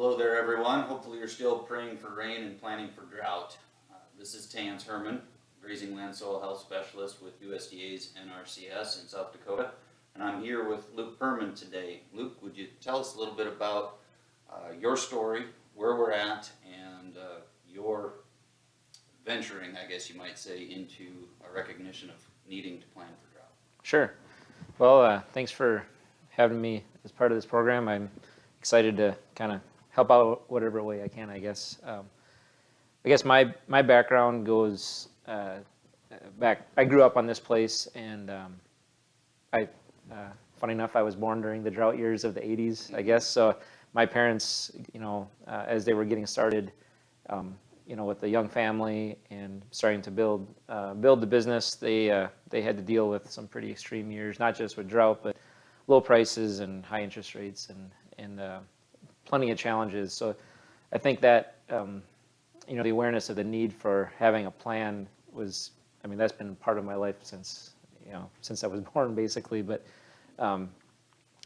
Hello there, everyone. Hopefully you're still praying for rain and planning for drought. Uh, This is Tans Herman, Grazing Land Soil Health Specialist with USDA's NRCS in South Dakota. And I'm here with Luke Perman today. Luke, would you tell us a little bit about uh, your story, where we're at, and uh, your venturing, I guess you might say, into a recognition of needing to plan for drought? Sure. Well, uh, thanks for having me as part of this program. I'm excited to kind of help out whatever way I can, I guess. Um, I guess my, my background goes uh, back, I grew up on this place and um, I, uh, funny enough, I was born during the drought years of the 80s, I guess. So my parents, you know, uh, as they were getting started, um, you know, with a young family and starting to build uh, build the business, they uh, they had to deal with some pretty extreme years, not just with drought, but low prices and high interest rates and and uh, plenty of challenges. So I think that um, you know the awareness of the need for having a plan was, I mean, that's been part of my life since you know since I was born, basically. But um,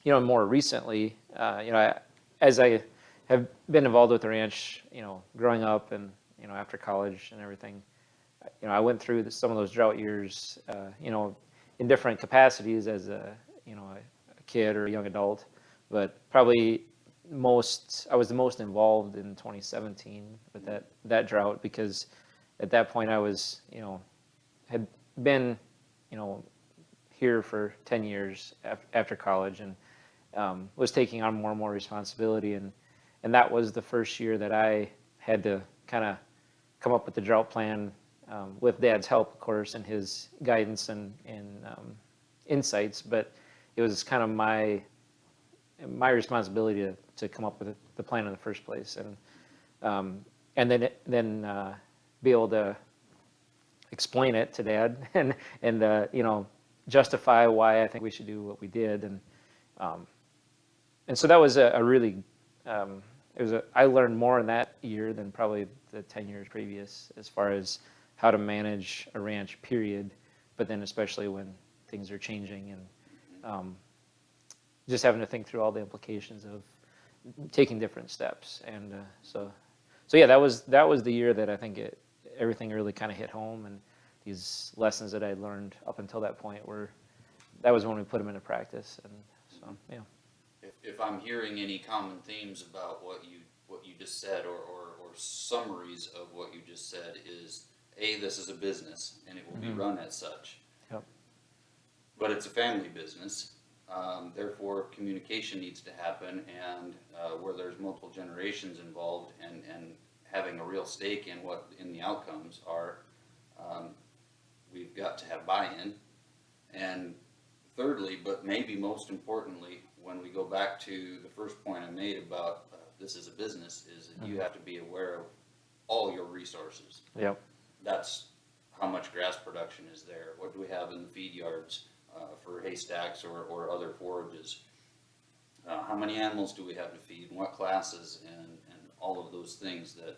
you know, more recently, uh, you know, I, as I have been involved with the ranch, you know, growing up and you know after college and everything, you know, I went through some of those drought years, uh, you know, in different capacities as a you know a, a kid or a young adult, but probably most I was the most involved in 2017 with that that drought because at that point I was you know had been you know here for 10 years af- after college and um, was taking on more and more responsibility and and that was the first year that I had to kind of come up with the drought plan um, with Dad's help, of course, and his guidance and and um, insights. But it was kind of my my responsibility to, to come up with the plan in the first place, and um, and then then uh, be able to explain it to Dad and and uh, you know justify why I think we should do what we did, and um, and so that was a, a really um, it was a, I learned more in that year than probably the 10 years previous as far as how to manage a ranch period, but then especially when things are changing and um, just having to think through all the implications of taking different steps. And uh, so, so yeah, that was, that was the year that I think it, everything really kind of hit home and these lessons that I learned up until that point were, that was when we put them into practice. And so, yeah. If, if I'm hearing any common themes about what you, what you just said, or, or, or summaries of what you just said, is A, this is a business, and it will be Mhm. run as such. Yep. But it's a family business, um, therefore communication needs to happen, and, uh, where there's multiple generations involved, and, and having a real stake in what, in the outcomes are, um, we've got to have buy-in. And thirdly, but maybe most importantly, when we go back to the first point I made about uh, this is a business, is that you have to be aware of all your resources. Yep. That's how much grass production is there, what do we have in the feed yards uh, for haystacks or, or other forages? Uh, How many animals do we have to feed, and what classes, and, and all of those things that,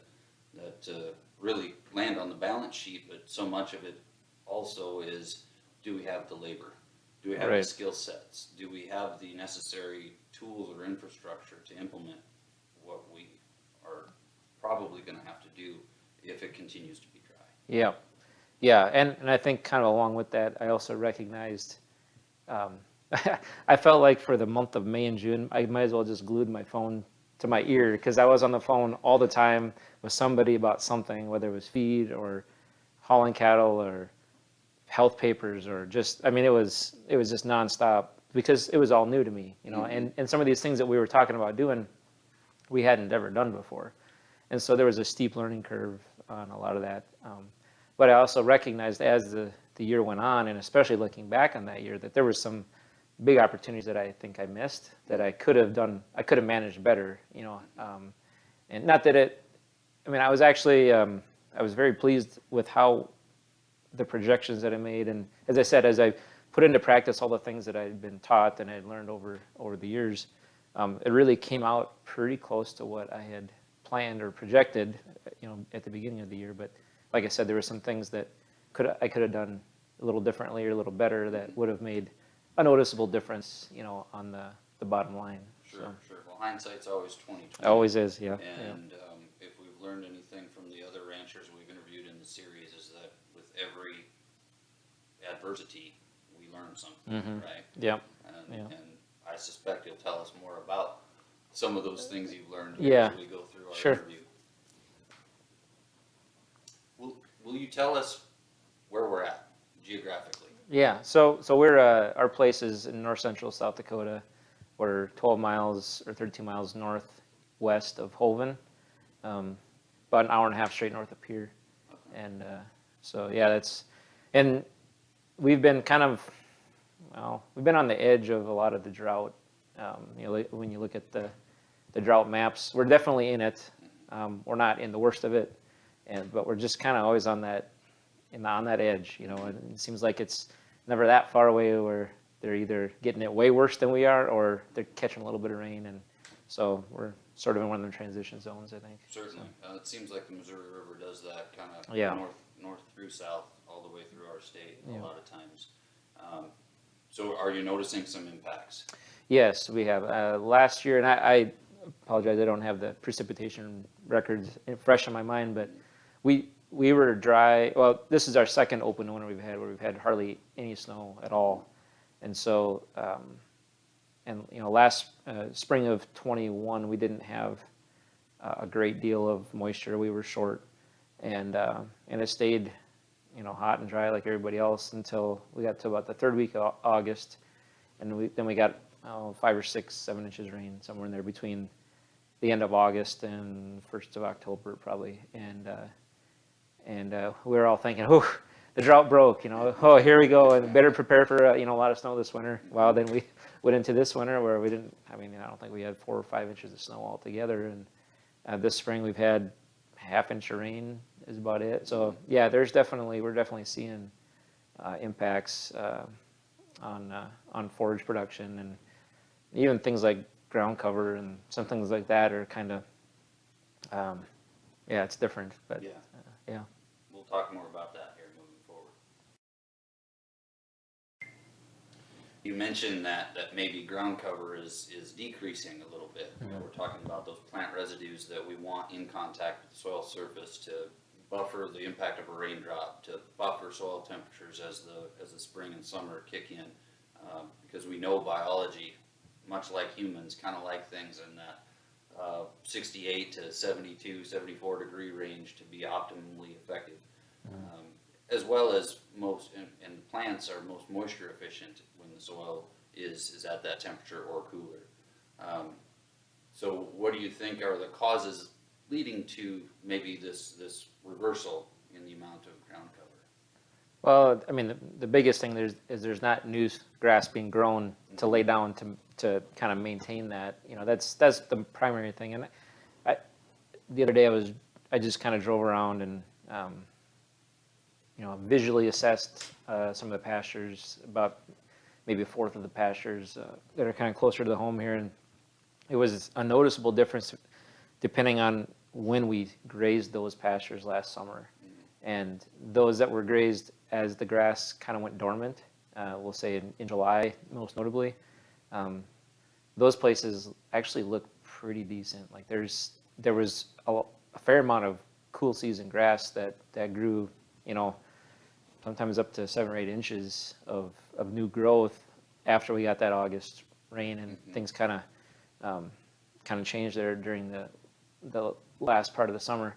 that uh, really land on the balance sheet, but so much of it also is, do we have the labor? Do we have the skill sets? Do we have the necessary tools or infrastructure to implement what we are probably gonna have to do if it continues to be dry? Yeah, yeah, and, and I think kind of along with that, I also recognized, um, I felt like for the month of May and June, I might as well just glued my phone to my ear because I was on the phone all the time with somebody about something, whether it was feed or hauling cattle or health papers or just, I mean, it was, it was just nonstop because it was all new to me, you know, Mhm. and, and some of these things that we were talking about doing, we hadn't ever done before. And so there was a steep learning curve on a lot of that. Um, but I also recognized as the, the year went on, and especially looking back on that year, that there were some big opportunities that I think I missed that I could have done, I could have managed better, you know. Um, and not that it, I mean, I was actually, um, I was very pleased with how the projections that I made. And as I said, as I put into practice all the things that I had been taught and I had learned over, over the years, um, it really came out pretty close to what I had planned or projected, you know, at the beginning of the year. But like I said, there were some things that could I could have done a little differently or a little better that would have made a noticeable difference, you know, on the, the bottom line. Sure, sure. Well, hindsight's always twenty twenty. Always is, yeah. yeah. And, um, if we've learned anything from the other ranchers we've interviewed in the series is that with every adversity, we learn something, Mhm. right? Yep. And, Yeah. and I suspect you'll tell us more about some of those things you've learned Yeah. as we go through our Sure. interview. Will, will you tell us we're at geographically? Yeah, so so we're uh, our place is in north central South Dakota. We're 12 miles or 32 miles northwest of Hoven, um, about an hour and a half straight north of Pierre, and uh, so yeah, that's and we've been kind of well, we've been on the edge of a lot of the drought. Um, you know, when you look at the the drought maps, we're definitely in it. Um, we're not in the worst of it, and but we're just kind of always on that in the, on that edge, you know, it seems like it's never that far away where they're either getting it way worse than we are or they're catching a little bit of rain. And so we're sort of in one of the transition zones, I think. Certainly. Uh, it seems like the Missouri River does that kind of Yeah. north, north through south, all the way through our state Yeah. a lot of times. Um, so are you noticing some impacts? Yes, we have. Uh, last year, and I, I apologize, I don't have the precipitation records fresh in my mind, but we we were dry. Well, this is our second open winter we've had where we've had hardly any snow at all, and so um, and you know last uh, spring of 21 we didn't have uh, a great deal of moisture. We were short, and uh, and it stayed you know hot and dry like everybody else until we got to about the third week of August, and we, then we got oh, five or six, seven inches rain somewhere in there between the end of August and first of October probably, and uh, and uh, we were all thinking, oh, the drought broke, you know, oh here we go, and better prepare for uh, you know a lot of snow this winter. Well, then we went into this winter where we didn't. I mean, I don't think we had four or five inches of snow altogether, and uh, this spring we've had half inch of rain is about it. So yeah, there's definitely we're definitely seeing uh, impacts uh, on uh, on forage production and even things like ground cover and some things like that are kind of um, yeah, it's different, but Yeah. uh, yeah. Talk more about that here moving forward. You mentioned that, that maybe ground cover is, is decreasing a little bit. You know, We're talking about those plant residues that we want in contact with the soil surface to buffer the impact of a raindrop, to buffer soil temperatures as the, as the spring and summer kick in. Um, Because we know biology, much like humans, kind of like things in that uh, 68 to 72, 74 degree range to be optimally effective. Um, as well as most, and, and plants are most moisture efficient when the soil is, is at that temperature or cooler. Um, so what do you think are the causes leading to maybe this, this reversal in the amount of ground cover? Well, I mean, the, the biggest thing there's, is there's not new grass being grown to lay down to, to kind of maintain that. You know, that's, that's the primary thing. And I, the other day I was, I just kind of drove around and, um, you know, visually assessed uh, some of the pastures, about maybe a fourth of the pastures uh, that are kind of closer to the home here. And it was a noticeable difference depending on when we grazed those pastures last summer. And those that were grazed as the grass kind of went dormant, uh, we'll say in, in July most notably, um, those places actually look pretty decent. Like there's there was a, a fair amount of cool season grass that that grew, you know, sometimes up to seven or eight inches of of new growth after we got that August rain and things kind of um, kind of changed there during the the last part of the summer.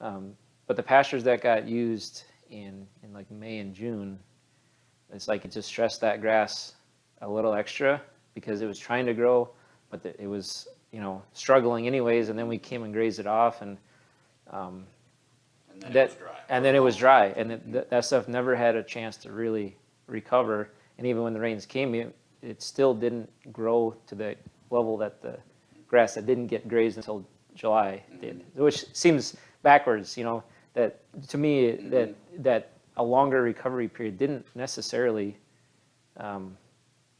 Um, but the pastures that got used in in like May and June, it's like it just stressed that grass a little extra because it was trying to grow, but the, it was you know struggling anyways. And then we came and grazed it off, and um, And then it that was dry. and then it was dry, and it, that, that stuff never had a chance to really recover. And even when the rains came, it, it still didn't grow to the level that the grass that didn't get grazed until July did, which seems backwards. You know that to me that that a longer recovery period didn't necessarily um,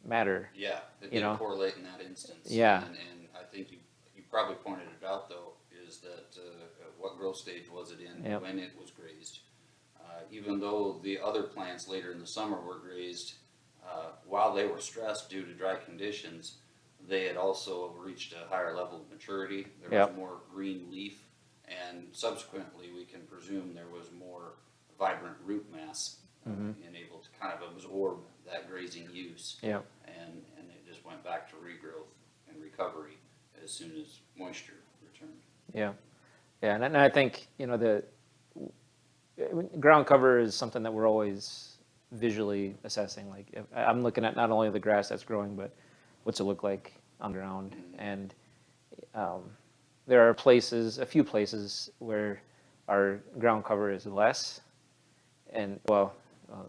matter. Yeah, it you did know? correlate in that instance. Yeah. And, and I think you, you probably pointed it out though, what growth stage was it in Yep. when it was grazed? Uh, even though the other plants later in the summer were grazed, uh, while they were stressed due to dry conditions, they had also reached a higher level of maturity. There Yep. was more green leaf, and subsequently, we can presume there was more vibrant root mass uh, Mm-hmm. and able to kind of absorb that grazing use. Yeah. And, and it just went back to regrowth and recovery as soon as moisture returned. Yeah, yeah, and, and I think you know the ground cover is something that we're always visually assessing. Like if, I'm looking at not only the grass that's growing, but what's it look like on the ground. And um, there are places, a few places where our ground cover is less, and well, uh,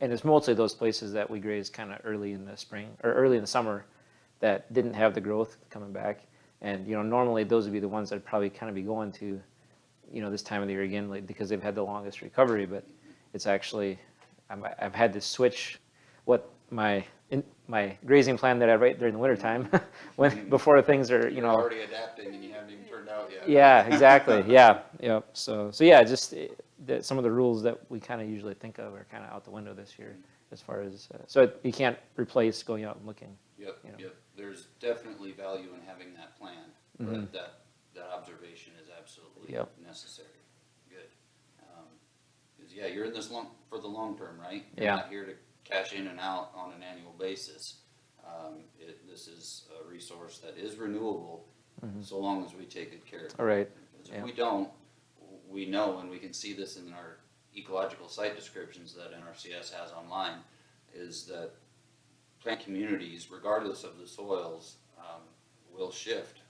and it's mostly those places that we graze kind of early in the spring or early in the summer that didn't have the growth coming back. And you know, normally those would be the ones that I'd probably kind of be going to, you know, this time of the year again, like, because they've had the longest recovery. But it's actually, I'm, I've had to switch what my in, my grazing plan that I write during the wintertime, when before things are, you You're know, already adapting and you haven't even turned out yet. yeah, exactly. Yeah, yeah. So, so yeah, just eh, the, some of the rules that we kind of usually think of are kind of out the window this year, as far as uh, so it, you can't replace going out and looking. Yep, you know. yep. There's definitely value in that Mhm. but that, that observation is absolutely Yep. necessary. Good. Um 'cause yeah, you're in this long, for the long term, right? Yeah. You're not here to cash in and out on an annual basis. Um, it, this is a resource that is renewable, so long as we take good care of it. Mm-hmm. All right. Because Yeah. if we don't, we know, and we can see this in our ecological site descriptions that NRCS has online, is that plant communities, regardless of the soils, um, will shift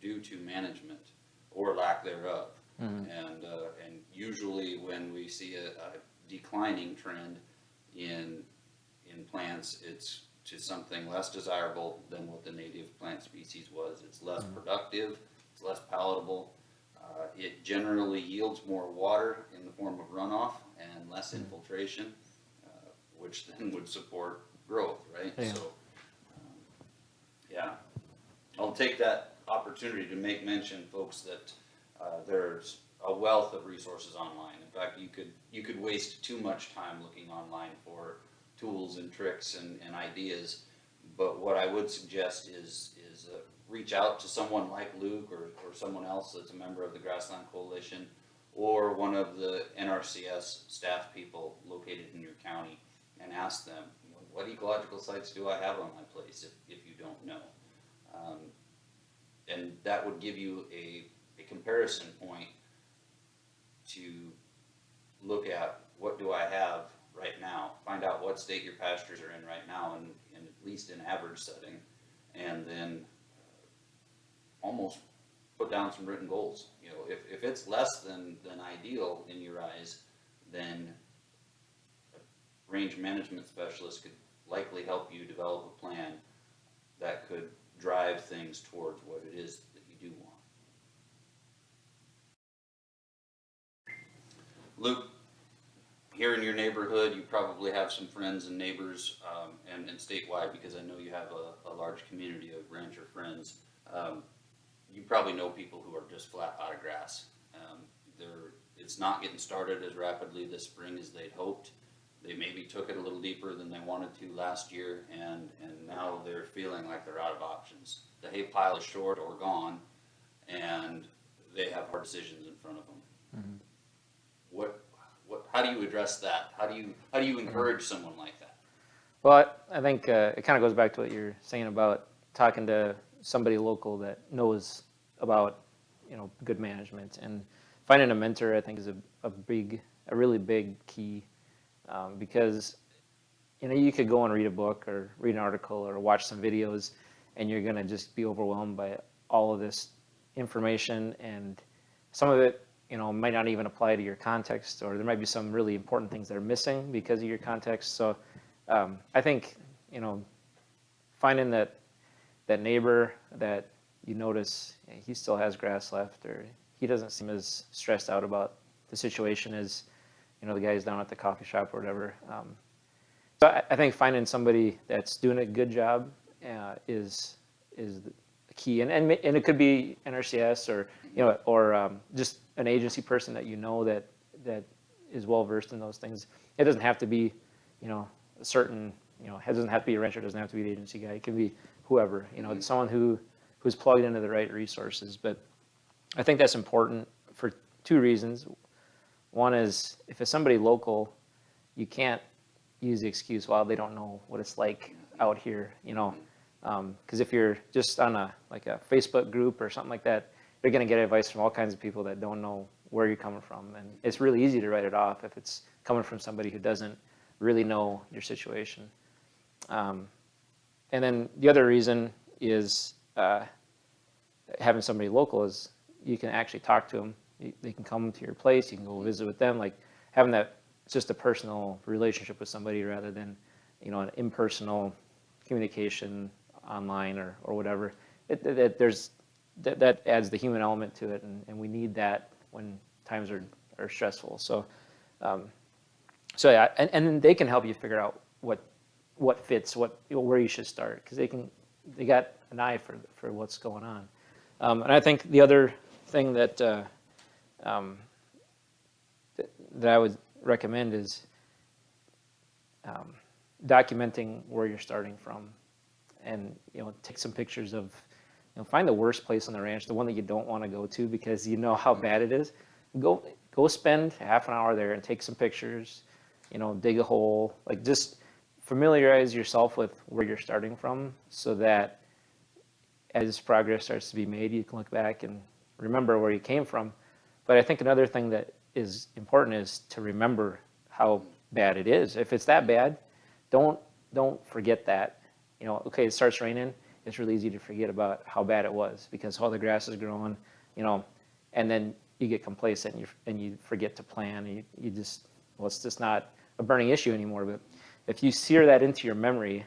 due to management or lack thereof. And, uh, and usually when we see a, a declining trend in, in plants, it's to something less desirable than what the native plant species was. It's less productive, it's less palatable. Uh, it generally yields more water in the form of runoff and less infiltration, uh, which then would support growth, right? Yeah. So, um, yeah. I'll take that opportunity to make mention, folks, that uh, there's a wealth of resources online. In fact, you could, you could waste too much time looking online for tools and tricks and, and ideas. But what I would suggest is, is uh, reach out to someone like Luke or, or someone else that's a member of the Grassland Coalition or one of the NRCS staff people located in your county and ask them, you know, what ecological sites do I have on my place if, if you don't know? Um, and that would give you a, a comparison point to look at what do I have right now, find out what state your pastures are in right now and, and at least an average setting, and then uh, almost put down some written goals. You know, if, if it's less than, than ideal in your eyes, then a range management specialist could likely help you develop a plan that could drive things towards what it is that you do want. Luke, here in your neighborhood, you probably have some friends and neighbors, um, and, and statewide, because I know you have a, a large community of rancher friends. Um, you probably know people who are just flat out of grass. Um, it's not getting started as rapidly this spring as they'd hoped. They maybe took it a little deeper than they wanted to last year, and, and now they're feeling like they're out of options. The hay pile is short or gone, and they have hard decisions in front of them. What, what, how do you address that? How do you, how do you encourage someone like that? Well, I I think uh, it kind of goes back to what you're saying about talking to somebody local that knows about, you know, good management and finding a mentor. I think is a, a big, a really big key um, because, you know, you could go and read a book or read an article or watch some videos, and you're gonna just be overwhelmed by all of this information. And some of it you know might not even apply to your context or there might be some really important things that are missing because of your context. So um, i think you know finding that that neighbor that you notice he still has grass left or he doesn't seem as stressed out about the situation as you know the guys down at the coffee shop or whatever um, so I, I think finding somebody that's doing a good job uh, is is the key, and, and and it could be NRCS or you know or um, just an agency person that you know that that is well versed in those things. It doesn't have to be you know a certain you know, it doesn't have to be a rancher, doesn't have to be the agency guy, it can be whoever, you know, someone who, who's plugged into the right resources. But I think that's important for two reasons. One is if it's somebody local, you can't use the excuse, well, they don't know what it's like out here, you know? Because if you're just on a, like a Facebook group or something like that, you're gonna get advice from all kinds of people that don't know where you're coming from. And it's really easy to write it off if it's coming from somebody who doesn't really know your situation. Um, and then the other reason is uh, having somebody local is you can actually talk to them. They can come to your place, you can go visit with them. Like having that, just a personal relationship with somebody rather than, you know, an impersonal communication online or, or whatever. It, it, it- there's, that, that adds the human element to it, and, and we need that when times are, are stressful. So, um, so yeah, and, and they can help you figure out what, what fits, what, where you should start, because they can, they got an eye for, for what's going on. Um, and I think the other thing that, uh, um, that, I would recommend is um, documenting where you're starting from, and you know, take some pictures of, you know, find the worst place on the ranch, the one that you don't want to go to because you know how bad it is. Go, go spend half an hour there and take some pictures. You know, dig a hole, like just familiarize yourself with where you're starting from, so that as progress starts to be made, you can look back and remember where you came from. But I think another thing that is important is to remember how bad it is. If it's that bad, don't don't forget that. You know, okay, it starts raining. It's really easy to forget about how bad it was because all the grass is growing. You know, and then you get complacent and you and you forget to plan. And you you just well, it's just not a burning issue anymore. But if you sear that into your memory,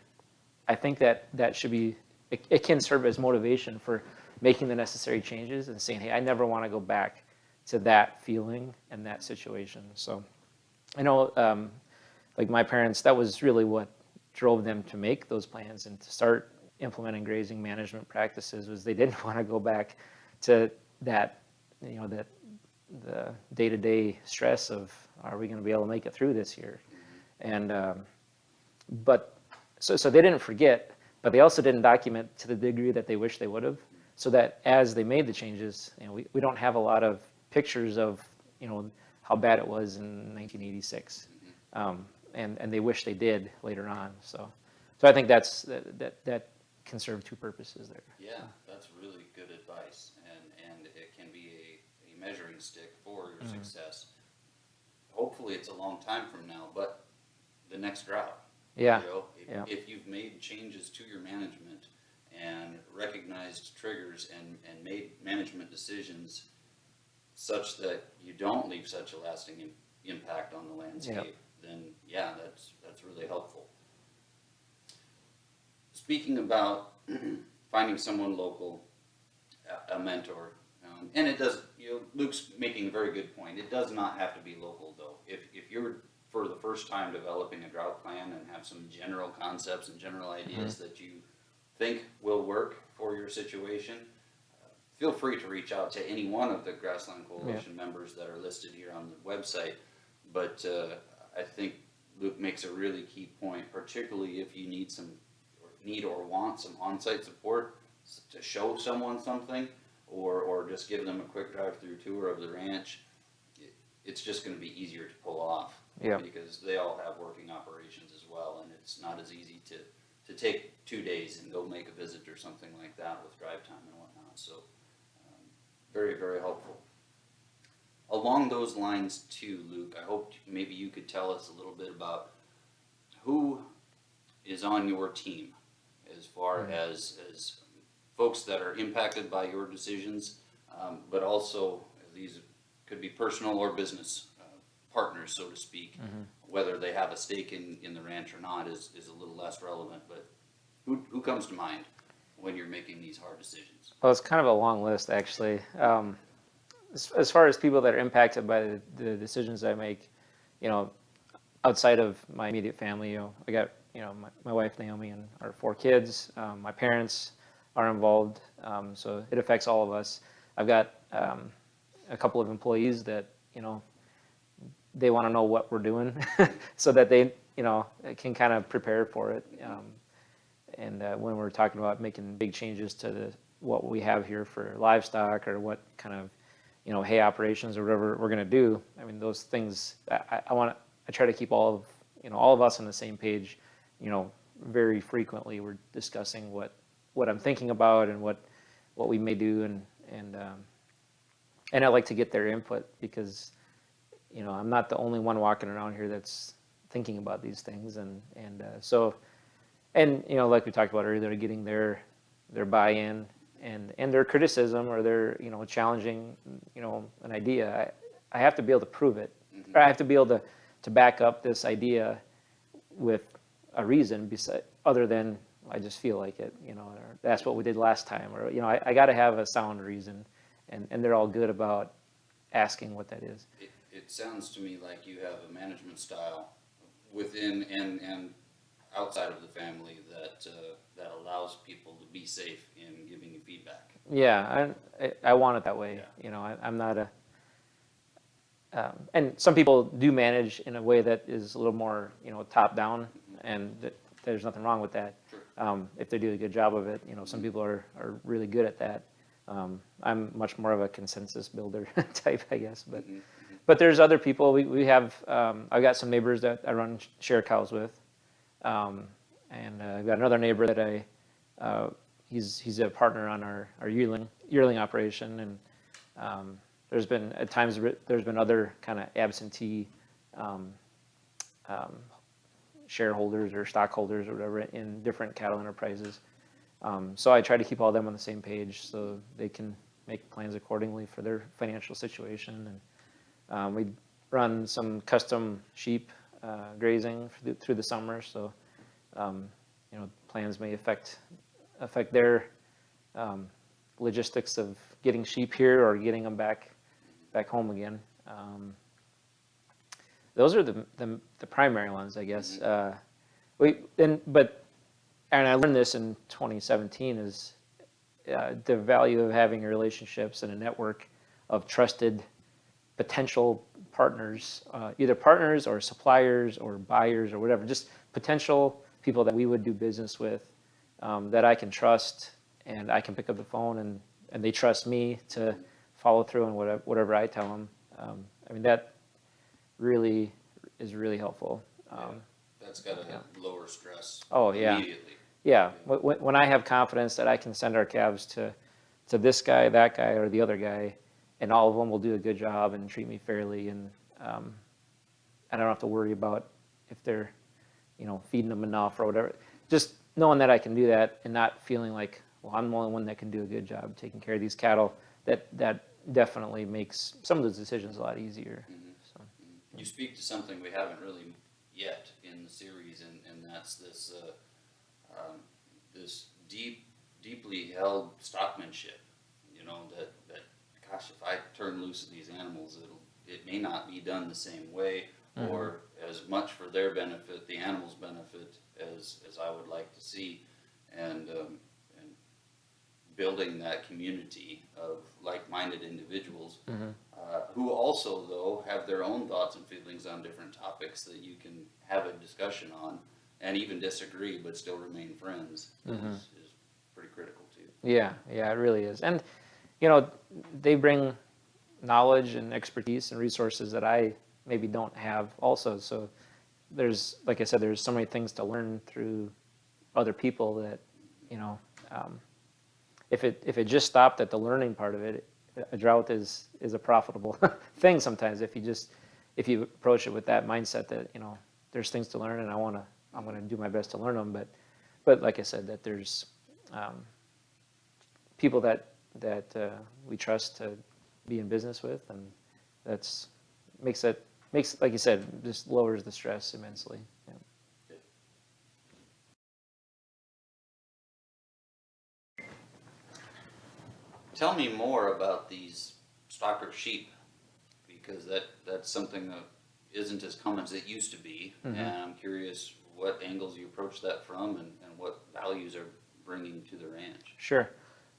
I think that that should be it, it can serve as motivation for making the necessary changes and saying, hey, I never want to go back to that feeling and that situation. So I know, um, like my parents, that was really what drove them to make those plans and to start implementing grazing management practices was they didn't want to go back to that, you know, that the day-to-day stress of are we going to be able to make it through this year? And um, but so so they didn't forget, but they also didn't document to the degree that they wish they would have. So that as they made the changes, you know, we, we don't have a lot of pictures of you know how bad it was in 1986, um, and and they wish they did later on. So so I think that's that that, that can serve two purposes there. Yeah, that's really good advice, and, and it can be a, a measuring stick for your Mm-hmm. success. Hopefully, it's a long time from now, but the next drought. Yeah, You know, if, yeah. if you've made changes to your management and recognized triggers and, and made management decisions such that you don't leave such a lasting im- impact on the landscape, then yeah, that's, that's really helpful. Speaking about finding someone local, a, a mentor, um, and it does, you know, Luke's making a very good point. It does not have to be local though. If, if you're for the first time developing a drought plan and have some general concepts and general ideas that you think will work for your situation, feel free to reach out to any one of the Grassland Coalition members that are listed here on the website. But uh, I think Luke makes a really key point, particularly if you need some, or need or want some on-site support to show someone something, or, or just give them a quick drive-through tour of the ranch. It- It's just gonna be easier to pull off. Yeah. Because they all have working operations as well, and it's not as easy to, to take two days and go make a visit or something like that with drive time and whatnot, so. Very, very helpful. Along those lines too, Luke, I hope maybe you could tell us a little bit about who is on your team as far as, as folks that are impacted by your decisions, um, but also these could be personal or business uh, partners, so to speak. Whether they have a stake in, in the ranch or not is, is a little less relevant, but who, who comes to mind when you're making these hard decisions? Well, it's kind of a long list, actually. Um, as, as far as people that are impacted by the, the decisions I make, you know, outside of my immediate family, you know, I got, you know, my, my wife Naomi and our four kids. Um, my parents are involved, um, so it affects all of us. I've got um, a couple of employees that, you know, they want to know what we're doing, so that they you know, can kind of prepare for it. Um, and uh, when we're talking about making big changes to the what we have here for livestock or what kind of you know hay operations or whatever we're going to do, I mean those things I, I want to I try to keep all of you know all of us on the same page. You know, very frequently we're discussing what what I'm thinking about and what what we may do and and um, and I like to get their input because you know I'm not the only one walking around here that's thinking about these things and and uh, so and you know like we talked about earlier getting their their buy-in and and their criticism or their you know challenging you know an idea I, I have to be able to prove it Mhm. or I have to be able to to back up this idea with a reason beside other than I just feel like it you know or that's what we did last time or you know I, I got to have a sound reason and and they're all good about asking what that is It, it sounds to me like you have a management style within and, and outside of the family that, uh, that allows people to be safe in giving you feedback. Yeah, I, I- want it that way. Yeah. You know, I, I'm not a, um, and some people do manage in a way that is a little more, you know, top down, and th- there's nothing wrong with that. Sure. Um, if they do a good job of it, you know, some people are, are really good at that. Um, I'm much more of a consensus builder type, I guess, but, Mhm, mhm. but there's other people, we, we have, um, I've got some neighbors that I run share cows with. Um, and uh, I've got another neighbor that I, uh, he's, he's a partner on our, our yearling, yearling operation. And um, there's been, at times, there's been other kind of absentee um, um, shareholders or stockholders or whatever in different cattle enterprises. Um, So I try to keep all them on the same page so they can make plans accordingly for their financial situation. And um, we run some custom sheep uh, grazing through the, summer, so um, you know plans may affect affect their um, logistics of getting sheep here or getting them back back home again. Um, those are the, the the primary ones, I guess. Uh, we and but and I learned this in 2017 is uh, the value of having relationships and a network of trusted potential partners, uh, either partners or suppliers or buyers or whatever, just potential people that we would do business with um, that I can trust and I can pick up the phone and, and they trust me to follow through on whatever, whatever I tell them. Um, I mean, that really is really helpful. Um, That's gotta yeah. lower stress Oh, yeah. immediately. Yeah, wh- wh- when I have confidence that I can send our calves to, to this guy, that guy, or the other guy, and all of them will do a good job and treat me fairly, and um, I don't have to worry about if they're, you know, feeding them enough or whatever. Just knowing that I can do that and not feeling like, well, I'm the only one that can do a good job taking care of these cattle. That that definitely makes some of those decisions a lot easier. Mhm. So You speak to something we haven't really yet in the series, and, and that's this, uh, um, this deep, deeply held stockmanship. You know, that, gosh, if I turn loose of these animals, it'll, it may not be done the same way, or as much for their benefit, the animal's benefit, as, as I would like to see. And, um, and building that community of like-minded individuals uh, who also, though, have their own thoughts and feelings on different topics that you can have a discussion on and even disagree but still remain friends is, is pretty critical too. Yeah, yeah, it really is. And, you know, they bring knowledge and expertise and resources that I maybe don't have also. So there's, like I said, there's so many things to learn through other people that, you know, um, if it, if it just stopped at the learning part of it, a drought is, is a profitable thing sometimes if you just, if you approach it with that mindset that, you know, there's things to learn and I want to, I'm going to do my best to learn them. But, but like I said, that there's, um, people that that uh, we trust to be in business with, and that's makes it makes like you said just lowers the stress immensely. Yeah. Tell me more about these stocker sheep because that, that's something that isn't as common as it used to be. Mhm. And I'm curious what angles you approach that from and, and what values are bringing to the ranch. Sure.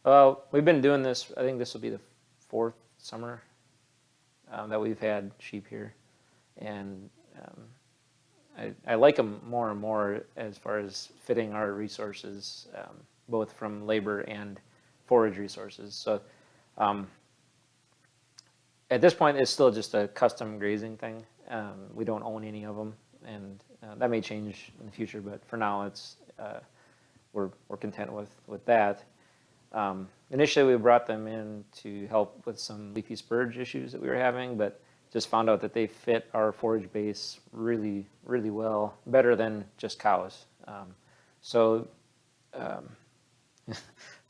We've been doing this. I think this will be the fourth summer um, that we've had sheep here, and um, I, I like them more and more as far as fitting our resources, um, both from labor and forage resources. So um, at this point, it's still just a custom grazing thing. Um, we don't own any of them, and uh, that may change in the future. But for now, it's uh, we're we're content with with that. Um, initially, we brought them in to help with some leafy spurge issues that we were having, but just found out that they fit our forage base really, really well, better than just cows. Um, so, um,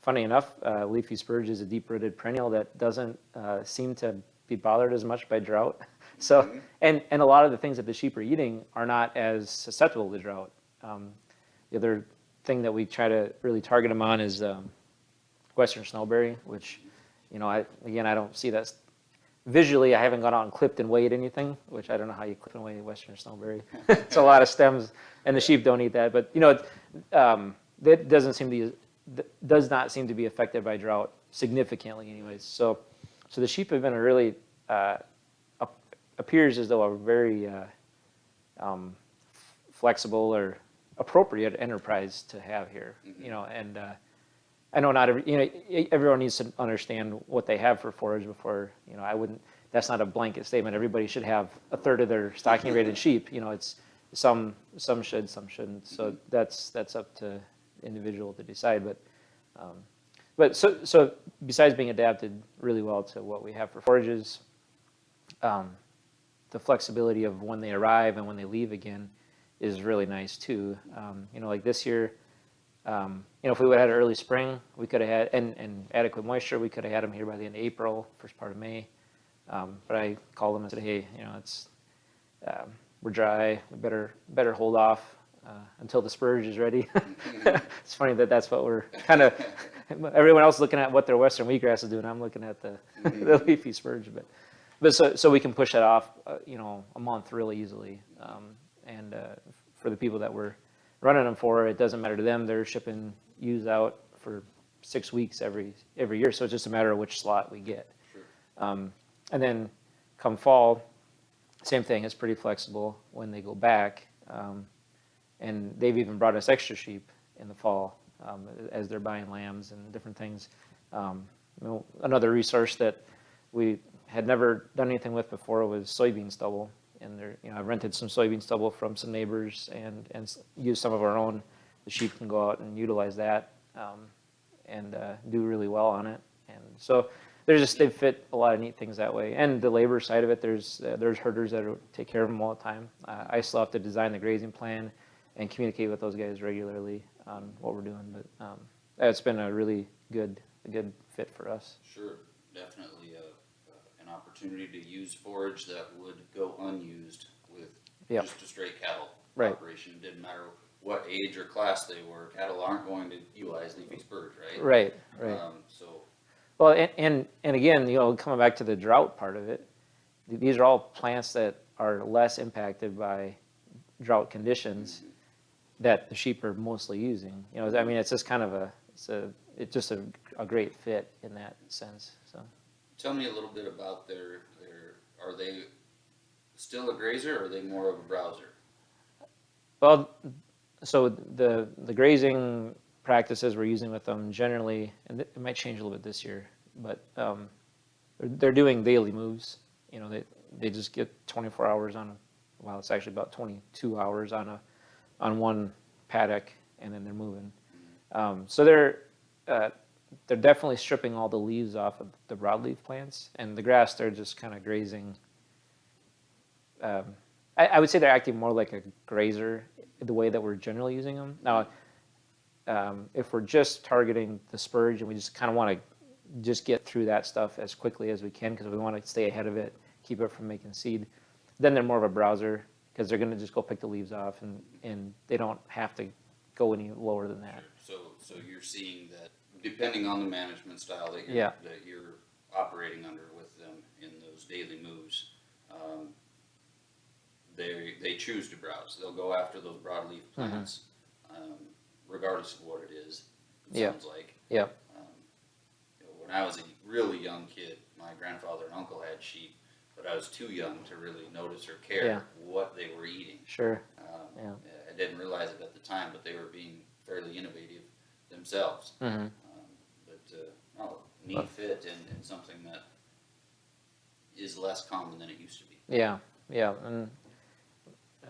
funny enough, uh, leafy spurge is a deep-rooted perennial that doesn't uh, seem to be bothered as much by drought. So, and, and a lot of the things that the sheep are eating are not as susceptible to drought. Um, the other thing that we try to really target them on is um, western snowberry, which, you know, I, again, I don't see that visually. I haven't gone out and clipped and weighed anything, which I don't know how you clip and weigh western snowberry. it's a lot of stems, and the sheep don't eat that. But you know, it, um, that doesn't seem to be, does not seem to be affected by drought significantly, anyways. So, so the sheep have been a really uh, appears as though a very uh, um, flexible or appropriate enterprise to have here. You know, and uh, I know not every, you know, everyone needs to understand what they have for forage before, you know, I wouldn't, that's not a blanket statement. Everybody should have a third of their stocking rated sheep, you know, it's, some, some should, some shouldn't. So that's, that's up to individual to decide, but, um, but so, so besides being adapted really well to what we have for forages, um, the flexibility of when they arrive and when they leave again is really nice too. Um, you know, like this year, um, you know, if we would have had early spring, we could have had, and, and adequate moisture, we could have had them here by the end of April, first part of May. Um, but I called them and said, hey, you know, it's, um, we're dry, we better, better hold off, uh, until the spurge is ready. It's funny that that's what we're kind of, everyone else looking at what their western wheatgrass is doing, I'm looking at the, the leafy spurge, but, but so, so we can push that off, uh, you know, a month really easily. Um, and, uh, for the people that we're running them for, it doesn't matter to them, they're shipping ewes out for six weeks every, every year, so it's just a matter of which slot we get. Sure. Um, and then come fall, same thing, it's pretty flexible when they go back. Um, and they've even brought us extra sheep in the fall um, as they're buying lambs and different things. Um, you know, another resource that we had never done anything with before was soybean stubble. And there, you know, I rented some soybean stubble from some neighbors and, and used some of our own. The sheep can go out and utilize that um, and uh, do really well on it. And so there's just, they fit a lot of neat things that way. And the labor side of it, there's, uh, there's herders that take care of them all the time. Uh, I still have to design the grazing plan and communicate with those guys regularly on what we're doing. But um, it's been a really good, a good fit for us. Sure, definitely opportunity to use forage that would go unused with Yep. just a straight cattle Right. operation. Didn't matter what age or class they were, cattle aren't going to utilize leafy spurge, right? Right, right. Um, so, Well, and, and, and again, you know, coming back to the drought part of it, these are all plants that are less impacted by drought conditions that the sheep are mostly using. You know, I mean, it's just kind of a, it's a, it's just a, a great fit in that sense. Tell me a little bit about their, their, are they still a grazer or are they more of a browser? Well, so the, the grazing practices we're using with them generally, and it might change a little bit this year, but um, they're, they're doing daily moves. You know, they, they just get 24 hours on, a well, it's actually about 22 hours on a, on one paddock, and then they're moving. Um, so they're, uh, they're definitely stripping all the leaves off of the broadleaf plants, and the grass, they're just kind of grazing um, I, I would say they're acting more like a grazer the way that we're generally using them. Now, um, if we're just targeting the spurge and we just kind of want to just get through that stuff as quickly as we can because we want to stay ahead of it, keep it from making seed, then they're more of a browser because they're going to just go pick the leaves off and, and they don't have to go any lower than that. So, so you're seeing that depending on the management style that you're, Yeah. that you're operating under with them in those daily moves, um, they, they choose to browse. They'll go after those broadleaf plants, um, regardless of what it is, it Yeah. sounds like. Yep. Um, you know, When I was a really young kid, my grandfather and uncle had sheep, but I was too young to really notice or Yeah. care what they were eating. Sure. Um, Yeah. I didn't realize it at the time, but they were being fairly innovative themselves. But, uh, neat fit and, and something that is less common than it used to be. Yeah, yeah, and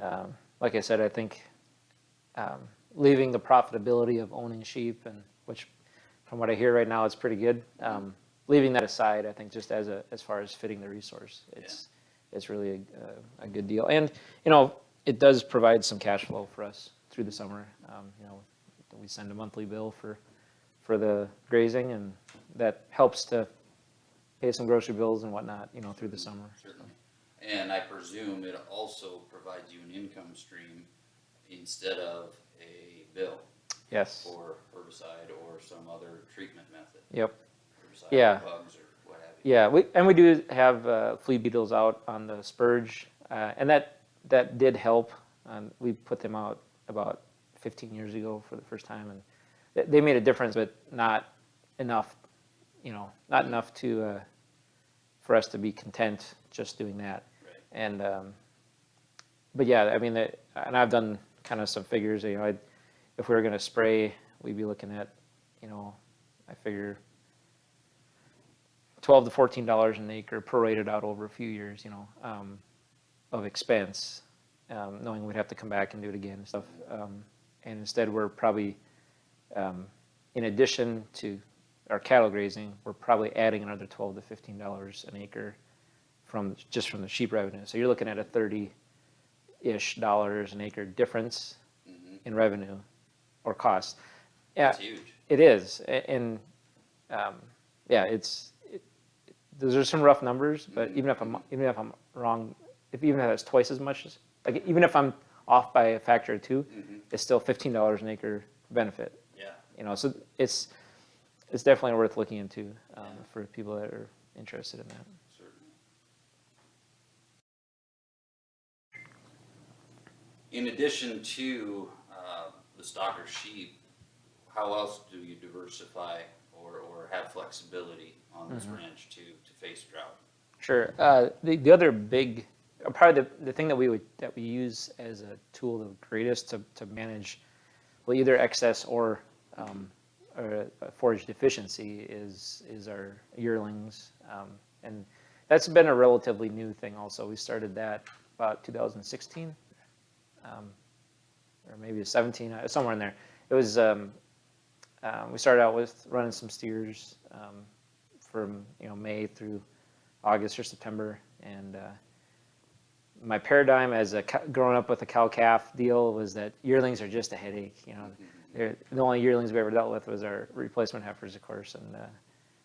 um, like I said, I think um, leaving the profitability of owning sheep, and which, from what I hear right now, it's pretty good. Um, leaving that aside, I think just as a as far as fitting the resource, it's it's really a, a good deal, and you know it does provide some cash flow for us through the summer. Um, you know, we send a monthly bill for for the grazing, and that helps to pay some grocery bills and whatnot. You know, through the summer. Certainly. And I presume it also provides you an income stream instead of a bill Yes. for herbicide or some other treatment method. Yep. Herbicide, Yeah. bugs or what have you. Yeah, we, and we do have uh, flea beetles out on the spurge, uh, and that that did help. Um, we put them out about 15 years ago for the first time, and they, made a difference, but not enough. You know, not enough to uh, for us to be content just doing that. Right. And um, but yeah, I mean, the, and I've done kind of some figures. You know, I'd, if we were going to spray, we'd be looking at, you know, I figure twelve to fourteen dollars an acre prorated out over a few years, you know, um, of expense, um, knowing we'd have to come back and do it again and stuff. Um, and instead, we're probably, um, in addition to our cattle grazing, we're probably adding another twelve to fifteen dollars an acre from just from the sheep revenue. So you're looking at a thirty-ish dollars an acre difference Mhm. in revenue or cost. Yeah, It's huge. it is, and um, yeah, it's it, those are some rough numbers, but even if I'm even if I'm wrong, if even if it's twice as much as like even if I'm off by a factor of 2 Mhm. it's still fifteen dollars an acre benefit. You know, so it's it's definitely worth looking into um, Yeah. for people that are interested in that. In addition to uh, the stocker sheep, how else do you diversify or, or have flexibility on this ranch to, to face drought? Sure. Uh, the, the other big, probably the, the thing that we would, that we use as a tool the greatest to, to manage, well, either excess or, um, or uh, forage deficiency is, is our yearlings. Um, and that's been a relatively new thing also. We started that about 2016, um, or maybe 17, uh, somewhere in there. It was, um, um, we started out with running some steers um, from, you know, May through August or September, and uh, my paradigm as a growing up with a cow calf deal was that yearlings are just a headache. You know, They're, the only yearlings we ever dealt with was our replacement heifers, of course, and uh,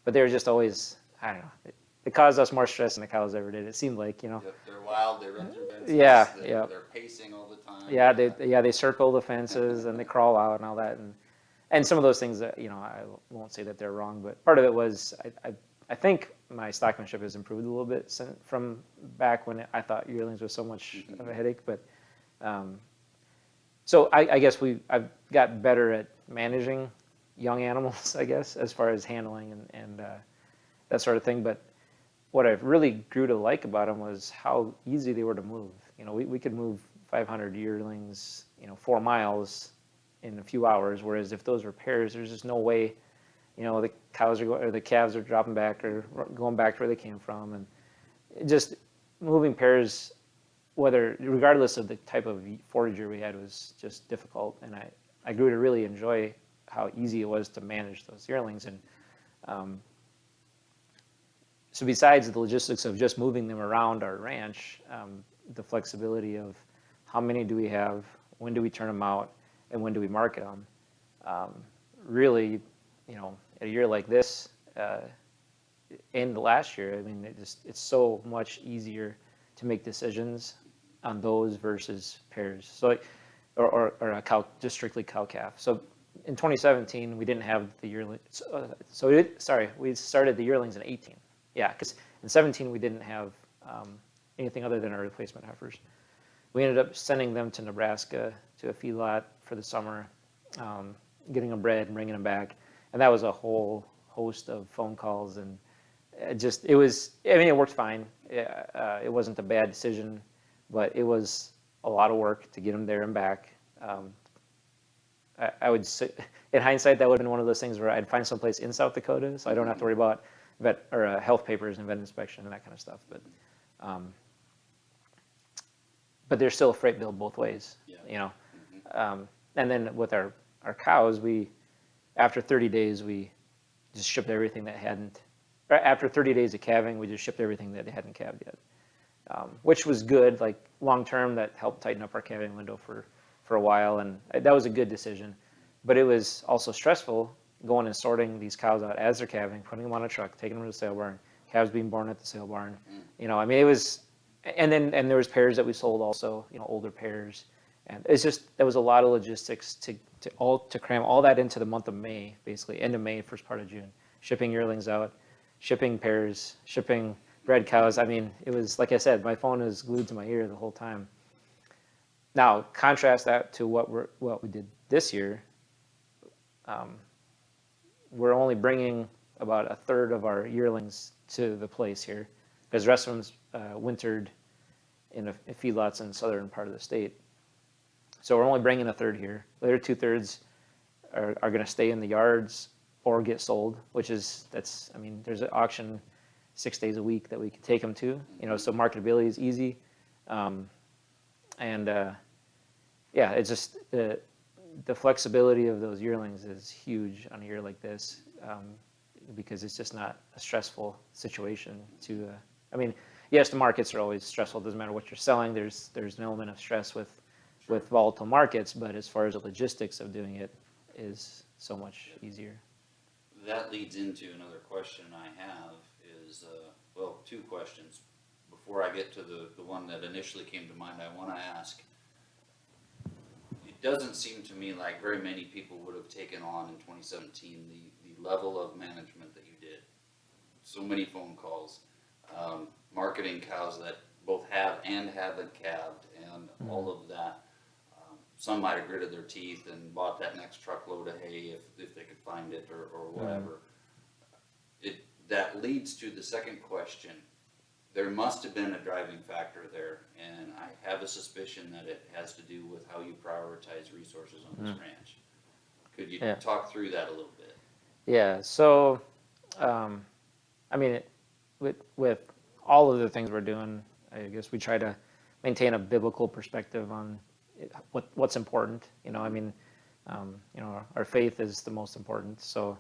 but they were just always I don't know. It, it caused us more stress than the cows ever did. It seemed like you know. Yep, They're wild, they run through fences. Yeah, they're- yeah. They're pacing all the time. Yeah, they yeah they circle the fences and they crawl out and all that, and and some of those things that you know I won't say that they're wrong, but part of it was I I, I think my stockmanship has improved a little bit sin from back when I thought yearlings was so much of a headache, but um, so I, I guess we I've got better at managing young animals, I guess, as far as handling and and uh, that sort of thing, but what I really grew to like about them was how easy they were to move. You know, we, we could move 500 yearlings, you know, four miles in a few hours, whereas if those were pairs, there's just no way, you know, the cows are going, or the calves are dropping back or going back to where they came from. And just moving pairs, whether, regardless of the type of forager we had, was just difficult. And I, I grew to really enjoy how easy it was to manage those yearlings. And um, so besides the logistics of just moving them around our ranch, um, the flexibility of how many do we have, when do we turn them out, and when do we market them, um, really, you know, a year like this, uh, and last year, I mean, it just it's so much easier to make decisions on those versus pairs. So, like, or, or, or a cow, just strictly cow calf. So in 2017, we didn't have the yearling. So, uh, so did, sorry, we started the yearlings in 18. Yeah, because in 17 we didn't have um, anything other than our replacement heifers. We ended up sending them to Nebraska to a feedlot for the summer, um, getting them bred and bringing them back, and that was a whole host of phone calls and it just it was. I mean, it worked fine. Yeah, Uh, it wasn't a bad decision, but it was a lot of work to get them there and back. Um, I, I would say, in hindsight, that would have been one of those things where I'd find someplace in South Dakota, so I don't have to worry about vet or uh, health papers and vet inspection and that kind of stuff. But, um, but there's still a freight bill both ways. Yeah. You know, um, and then with our our cows, we after 30 days we just shipped everything that hadn't. After 30 days of calving, we just shipped everything that hadn't calved yet, um, which was good. Like long term, that helped tighten up our calving window for for a while, and that was a good decision. But it was also stressful going and sorting these cows out as they're calving, putting them on a truck, taking them to the sale barn, calves being born at the sale barn. You know, I mean, it was, and then and there was pairs that we sold also, you know, older pairs, and it's just there was a lot of logistics to to all to cram all that into the month of May, basically end of May, first part of June, shipping yearlings out, shipping pairs, shipping bred cows. I mean, it was like I said, my phone was glued to my ear the whole time. Now, contrast that to what we're what we did this year. Um, we're only bringing about a third of our yearlings to the place here, because the rest of them's uh, wintered in, a, in feedlots in the southern part of the state. So we're only bringing a third here. The other two thirds are, are going to stay in the yards or get sold, which is that's I mean there's an auction six days a week that we can take them to. You know, so marketability is easy, um, and uh, yeah, it's just the the flexibility of those yearlings is huge on a year like this um, because it's just not a stressful situation to. Uh, I mean, yes, the markets are always stressful. It Doesn't matter what you're selling. There's there's an element of stress with with volatile markets, but as far as the logistics of doing it is so much easier. That leads into another question I have is, uh, well, two questions. Before I get to the, the one that initially came to mind, I wanna ask. It doesn't seem to me like very many people would have taken on in twenty seventeen the, the level of management that you did. So many phone calls, um, marketing cows that both have and haven't calved and all of that. Um, Some might have gritted their teeth and bought that next truckload of hay if, if they could find it or, or whatever. It, that leads to the second question. There must have been a driving factor there, and I have a suspicion that it has to do with how you prioritize resources on this ranch. Could you Yeah. talk through that a little bit? Yeah. So, um, I mean, it, with with all of the things we're doing, I guess we try to maintain a biblical perspective on it, what what's important. You know, I mean, um, you know, our, our faith is the most important. So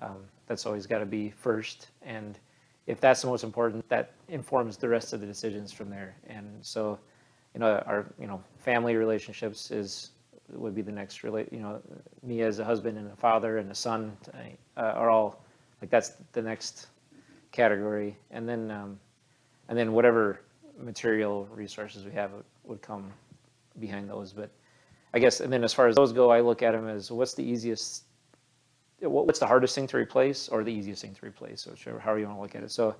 um, that's always got to be first. And if that's the most important, that informs the rest of the decisions from there. And so, you know, our you know family relationships is would be the next relate. You know, me as a husband and a father and a son uh, are all like that's the next category. And then um, and then whatever material resources we have would, would come behind those. But I guess, and then as far as those go, I look at them as what's the easiest, what's the hardest thing to replace or the easiest thing to replace, or whichever, however you want to look at it. So,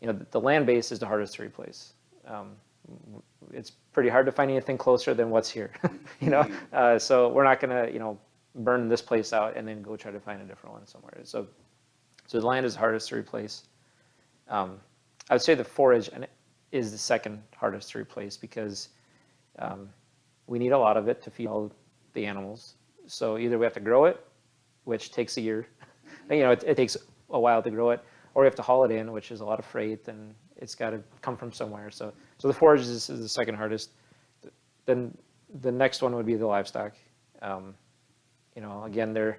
you know, the, the land base is the hardest to replace. Um, it's pretty hard to find anything closer than what's here, you know? Uh, so we're not gonna, you know, burn this place out and then go try to find a different one somewhere. So, so the land is hardest to replace. Um, I would say the forage is the second hardest to replace because um, we need a lot of it to feed all the animals. So either we have to grow it, which takes a year, you know, it, it takes a while to grow it, or you have to haul it in, which is a lot of freight and it's got to come from somewhere. So, so the forage is, is the second hardest. Then the next one would be the livestock. Um, you know, again, they're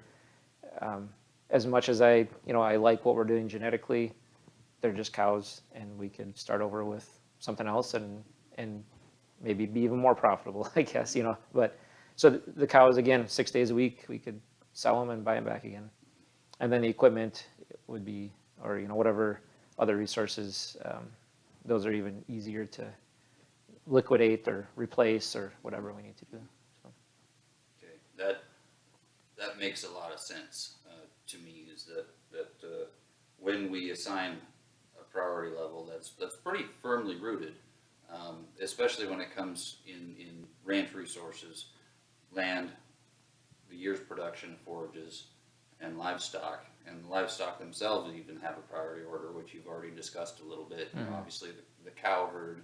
um, as much as I, you know, I like what we're doing genetically, they're just cows, and we could start over with something else and and maybe be even more profitable, I guess, you know. But so the, the cows again, six days a week, we could sell them and buy them back again, and then the equipment would be, or you know, whatever other resources, um, those are even easier to liquidate or replace or whatever we need to do. So. Okay, that, that makes a lot of sense, uh, to me, is that, that, uh, when we assign a priority level, that's, that's pretty firmly rooted. Um, especially when it comes in, in ranch resources, land, the year's production, forages, and livestock. And livestock themselves even have a priority order, which you've already discussed a little bit. Mhm. Obviously, the, the cow herd,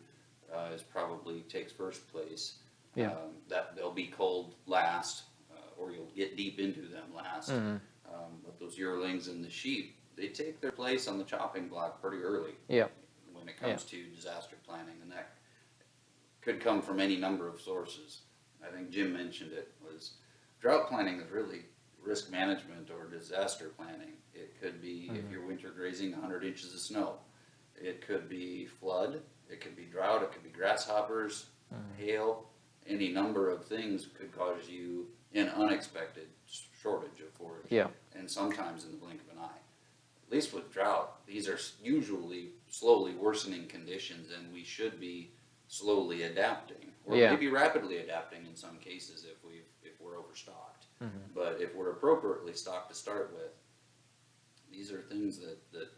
uh, is probably takes first place Yeah. Um, That they'll be culled last, uh, or you'll get deep into them last. Mm-hmm. Um, But those yearlings and the sheep, they take their place on the chopping block pretty early. Yeah. When it comes to disaster planning, and that could come from any number of sources. I think Jim mentioned it, was drought planning is really risk management or disaster planning. It could be if mm-hmm. you're winter grazing hundred inches of snow. It could be flood, it could be drought, it could be grasshoppers, mm-hmm. hail, any number of things could cause you an unexpected shortage of forage. Yeah. And sometimes in the blink of an eye. At least with drought, these are usually slowly worsening conditions and we should be slowly adapting. Or Yeah. maybe rapidly adapting in some cases if we, if we're overstocked. Mm-hmm. But if we're appropriately stocked to start with, these are things that, that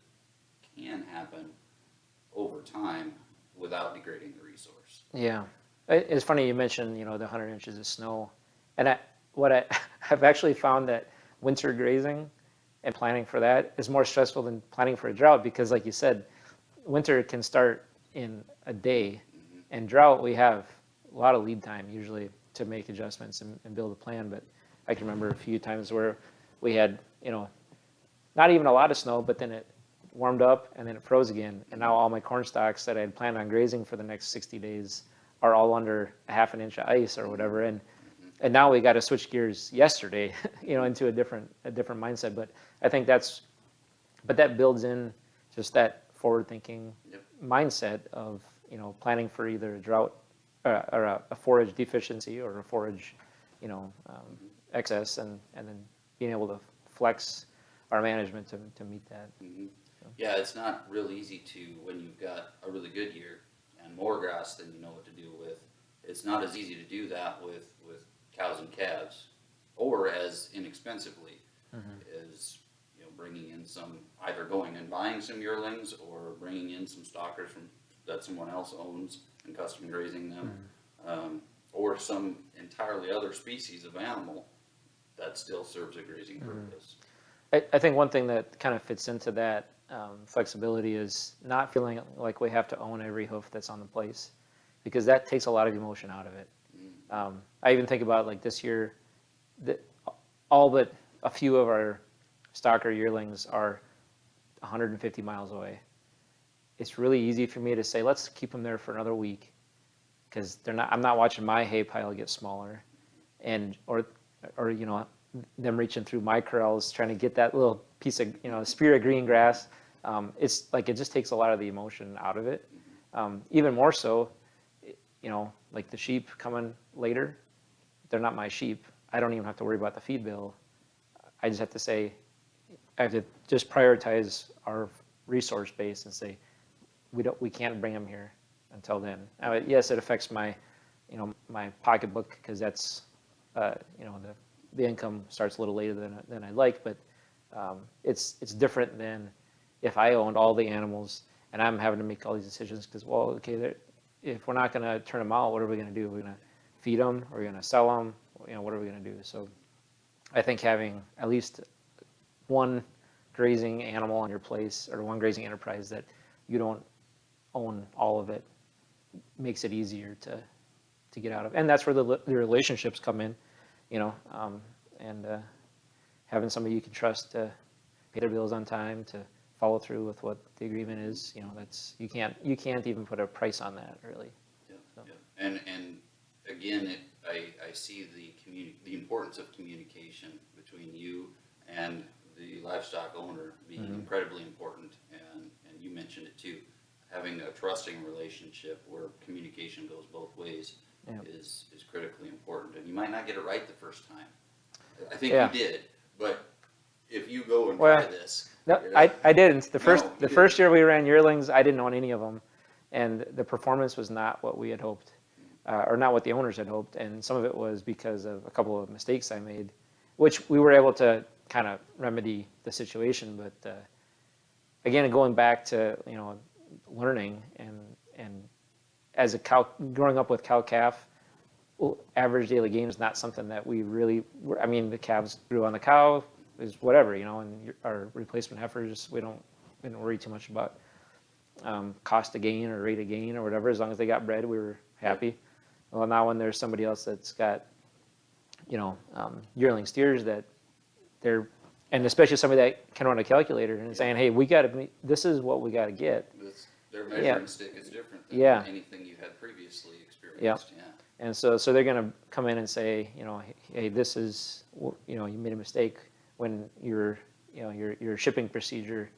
can happen over time without degrading the resource. Yeah, it's funny you mentioned you know the hundred inches of snow, and I, what I have actually found that winter grazing and planning for that is more stressful than planning for a drought because, like you said, winter can start in a day, and drought we have a lot of lead time usually to make adjustments and, and build a plan. But I can remember a few times where we had you know not even a lot of snow, but then it warmed up and then it froze again. And now all my corn stalks that I had planned on grazing for the next 60 days are all under a half an inch of ice or whatever. And and now we got to switch gears yesterday, you know, into a different a different mindset. But I think that's, but that builds in just that forward thinking Yep. mindset of you know planning for either a drought uh, or a, a forage deficiency or a forage, you know, um, excess, and and then being able to flex our management to to meet that. Mhm. Yeah, it's not real easy to, when you've got a really good year and more grass than you know what to do with, it's not as easy to do that with, with cows and calves, or as inexpensively as, you know, bringing in some, either going and buying some yearlings or bringing in some stockers from, that someone else owns and custom grazing them. Um, or some entirely other species of animal that still serves a grazing purpose. I, I think one thing that kind of fits into that um, flexibility is not feeling like we have to own every hoof that's on the place, because that takes a lot of emotion out of it. Um, I even think about like this year, the, all but a few of our stocker yearlings are 150 miles away. It's really easy for me to say, let's keep them there for another week, because they're not. I'm not watching my hay pile get smaller, and or or you know them reaching through my corrals trying to get that little piece of you know spear of green grass. Um, it's like it just takes a lot of the emotion out of it. Um, even more so, you know, like the sheep coming later, they're not my sheep. I don't even have to worry about the feed bill. I just have to say, I have to just prioritize our resource base and say, we don't, we can't bring them here until then. Now, yes, it affects my, you know, my pocketbook because that's, uh, you know, the, the income starts a little later than, than I'd like, but um, it's, it's different than if I owned all the animals and I'm having to make all these decisions because, well, okay, if we're not going to turn them out, what are we going to do? Are We're going to feed them? Are we going to sell them? You know, what are we going to do? So I think having at least one grazing animal on your place or one grazing enterprise that you don't own all of it makes it easier to to get out of. And that's where the, the relationships come in, you know, um, and uh, having somebody you can trust to pay their bills on time, to follow through with what the agreement is, you know, that's you can't you can't even put a price on that really. Yeah, So- yeah. And, and again, it, I, I see the communi, the importance of communication between you and the livestock owner being Mm-hmm. incredibly important, and, and you mentioned it too. Having a trusting relationship where communication goes both ways Yeah. is, is critically important, and you might not get it right the first time. I think Yeah. you did, but if you go and Well, try this. No, I, I didn't. The first, No, the didn't. first year we ran yearlings, I didn't own any of them. And the performance was not what we had hoped, uh, or not what the owners had hoped. And some of it was because of a couple of mistakes I made, which we were able to kind of remedy the situation. But uh, again, going back to, you know, learning and, and as a cow, growing up with cow calf, average daily gain is not something that we really, were- I mean, the calves grew on the cow, is whatever, you know, and our replacement heifers, we don't, we didn't worry too much about um, cost of gain or rate of gain or whatever, as long as they got bred, we were happy. Well, now when there's somebody else that's got, you know, um, yearling steers that they're, and especially somebody that can run a calculator and saying, hey, we gotta, meet- this is what we gotta get. This, their measuring stick is different than Yeah. anything you had previously experienced, yeah. And so, so they're gonna come in and say, you know, hey, this is, you know, you made a mistake when your, you know, your, your shipping procedure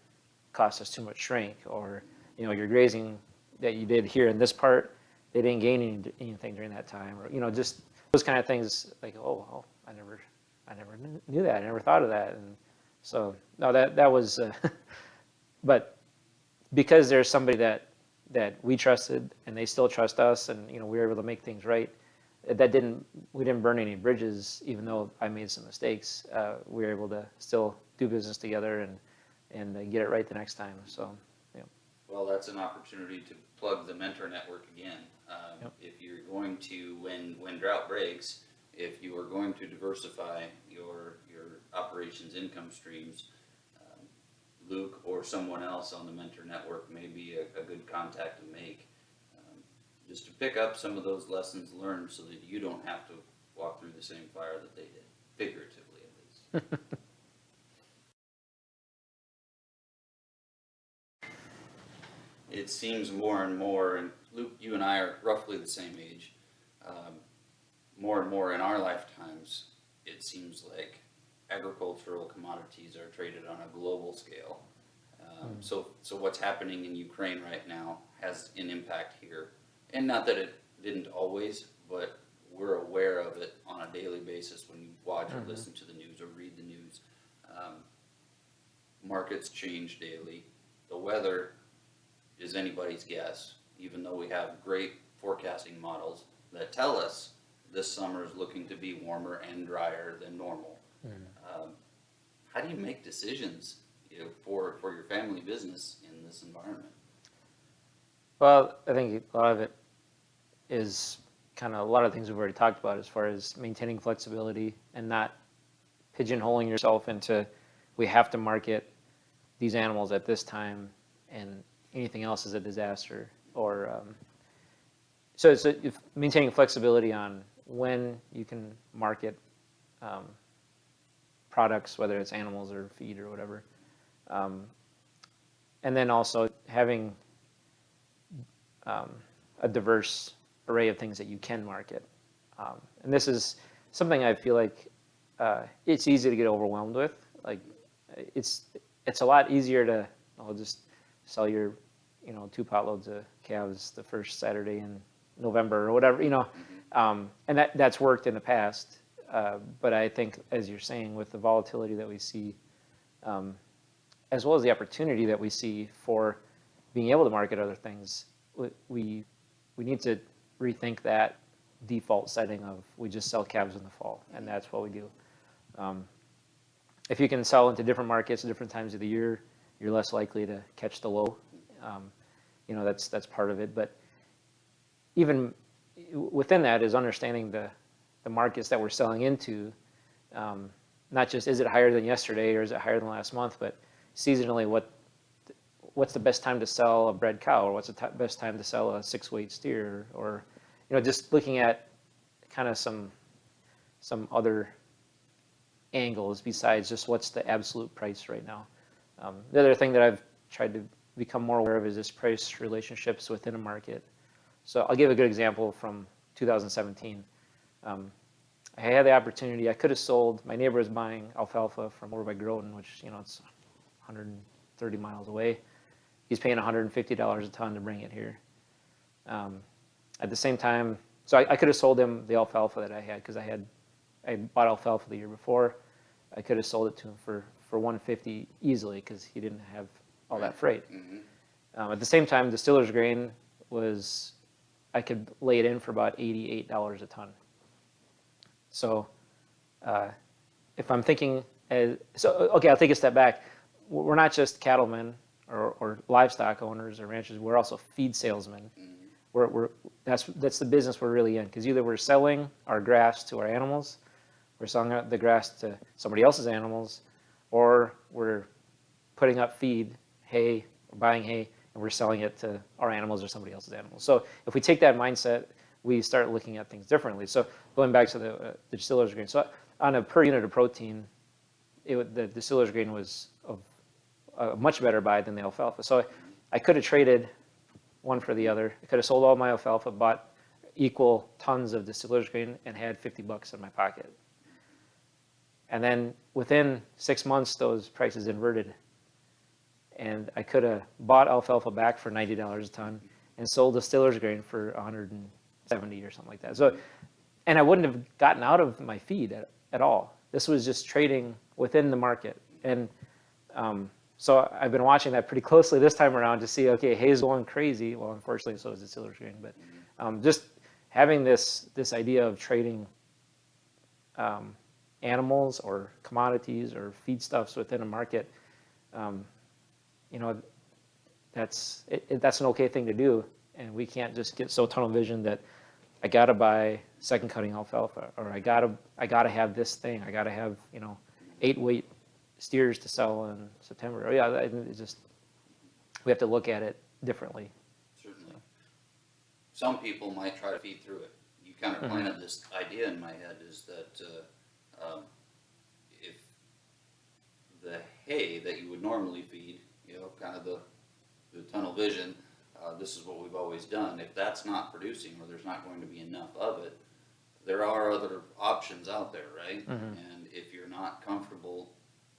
cost us too much shrink, or, you know, your grazing that you did here in this part, they didn't gain any, anything during that time, or, you know, just those kind of things, like, oh, oh, I never, I never knew that, I never thought of that, and so, no, that, that was, uh, but because there's somebody that, that we trusted and they still trust us and, you know, we were able to make things right, that didn't, we didn't burn any bridges, even though I made some mistakes. Uh, we were able to still do business together and, and uh, get it right the next time, so, yeah. Well, that's an opportunity to plug the mentor network again. Um, Yep. If you're going to, when, when drought breaks, if you are going to diversify your, your operations income streams, Luke or someone else on the mentor network may be a, a good contact to make. um, Just to pick up some of those lessons learned so that you don't have to walk through the same fire that they did, figuratively at least. it seems more and more, and Luke, you and I are roughly the same age. Um, more and more in our lifetimes, it seems like agricultural commodities are traded on a global scale. Um, so, so what's happening in Ukraine right now has an impact here, and not that it didn't always, but we're aware of it on a daily basis when you watch or listen to the news or read the news. Um, markets change daily. The weather is anybody's guess, even though we have great forecasting models that tell us this summer is looking to be warmer and drier than normal. Um, how do you make decisions, you know, for, for your family business in this environment? Well, I think a lot of it is kind of a lot of things we've already talked about as far as maintaining flexibility and not pigeonholing yourself into we have to market these animals at this time and anything else is a disaster or um, so it's maintaining flexibility on when you can market um, products whether it's animals or feed or whatever um, and then also having um, a diverse array of things that you can market. Um, and this is something I feel like uh, it's easy to get overwhelmed with. Like it's it's a lot easier to I'll just sell your you know two potloads of calves the first Saturday in November or whatever you know, um, and that that's worked in the past. Uh, but I think as you're saying with the volatility that we see, um, as well as the opportunity that we see for being able to market other things, we- we need to rethink that default setting of we just sell calves in the fall, and that's what we do. Um, if you can sell into different markets at different times of the year, you're less likely to catch the low. Um, you know that's that's part of it, but even within that is understanding the the markets that we're selling into. Um, not just is it higher than yesterday or is it higher than last month, but seasonally what what's the best time to sell a bred cow or what's the best time to sell a six weight steer or you know just looking at kind of some some other angles besides just what's the absolute price right now um, the other thing that i've tried to become more aware of is this price relationships within a market so i'll give a good example from 2017 um, i had the opportunity i could have sold my neighbor was buying alfalfa from over by groton which you know it's 130 miles away he's paying $150 a ton to bring it here. Um, at the same time, so I, I could have sold him the alfalfa that I had because I had I bought alfalfa the year before. I could have sold it to him for for 150 easily because he didn't have all that freight. Mhm. Um, at the same time, distiller's grain was I could lay it in for about $88 a ton. So uh, if I'm thinking, as, so uh, okay, I'll take a step back. We're not just cattlemen or, or livestock owners or ranchers. We're also feed salesmen. Mm-hmm. We're, we're that's that's the business we're really in because either we're selling our grass to our animals, we're selling the grass to somebody else's animals, or we're putting up feed, hay, or buying hay, and we're selling it to our animals or somebody else's animals. So if we take that mindset, we start looking at things differently. So going back to the, uh, the distiller's grain, so on a per unit of protein, it, the distiller's grain was of a much better buy than the alfalfa. So I could have traded one for the other. I could have sold all my alfalfa, bought equal tons of distiller's grain, and had 50 bucks in my pocket. And then within six months, those prices inverted. And I could have bought alfalfa back for $90 a ton and sold distiller's grain for 170 or something like that. So, and I wouldn't have gotten out of my feed at, at all. This was just trading within the market. And um, so I've been watching that pretty closely this time around to see, okay, hay's going crazy. Well, unfortunately, so is the distiller's grain. But um, just having this this idea of trading um, animals or commodities or feedstuffs within a market, um, you know, that's it, it, that's an okay thing to do, and we can't just get so tunnel vision that I gotta buy second cutting alfalfa or I gotta I gotta have this thing. I gotta have you know eight weight steers to sell in September. Oh yeah, it's just we have to look at it differently. Certainly. Some people might try to feed through it. You kind of planted this idea in my head is that, uh, um, if the hay that you would normally feed, you know, kind of the, the tunnel vision, uh, this is what we've always done. If that's not producing or there's not going to be enough of it, there are other options out there, right? And if you're not comfortable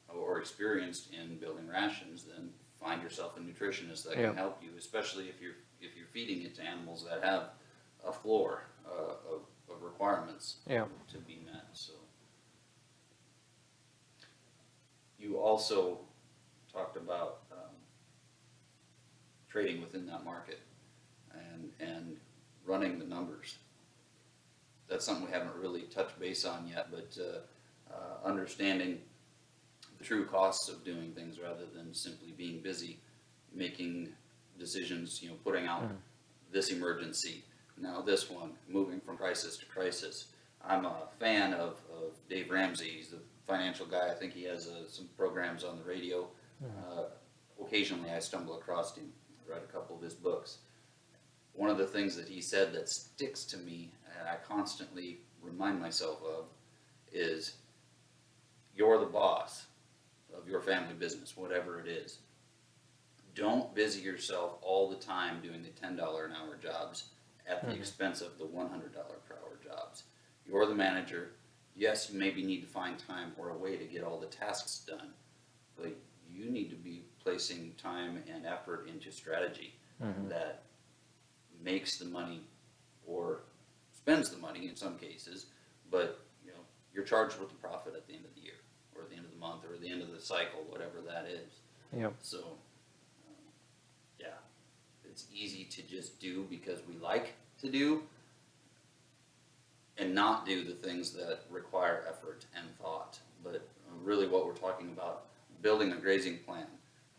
or experienced in building rations, then find yourself a nutritionist that Yeah. can help you, especially if you're, if you're feeding it to animals that have a floor, uh, of, of requirements Yeah. to be met, so. You also talked about, trading within that market and, and running the numbers. That's something we haven't really touched base on yet, but, uh, uh, understanding the true costs of doing things rather than simply being busy, making decisions, you know, putting out this emergency, now this one, moving from crisis to crisis. I'm a fan of, of Dave Ramsey, he's the financial guy, I think he has, uh, some programs on the radio. Uh, Occasionally I stumble across him, read a couple of his books. One of the things that he said that sticks to me, and I constantly remind myself of, is you're the boss of your family business, whatever it is. Don't busy yourself all the time doing the ten dollar an hour jobs at the mm-hmm. expense of the one hundred dollar per hour jobs. You're the manager. Yes, you maybe need to find time or a way to get all the tasks done, but you need to be placing time and effort into strategy that makes the money or spends the money in some cases, but you know, you're charged with the profit at the end of the year, or at the end of the month, or at the end of the cycle, whatever that is. Yep. So, um, yeah, it's easy to just do because we like to do and not do the things that require effort and thought. But uh, really what we're talking about, building a grazing plan,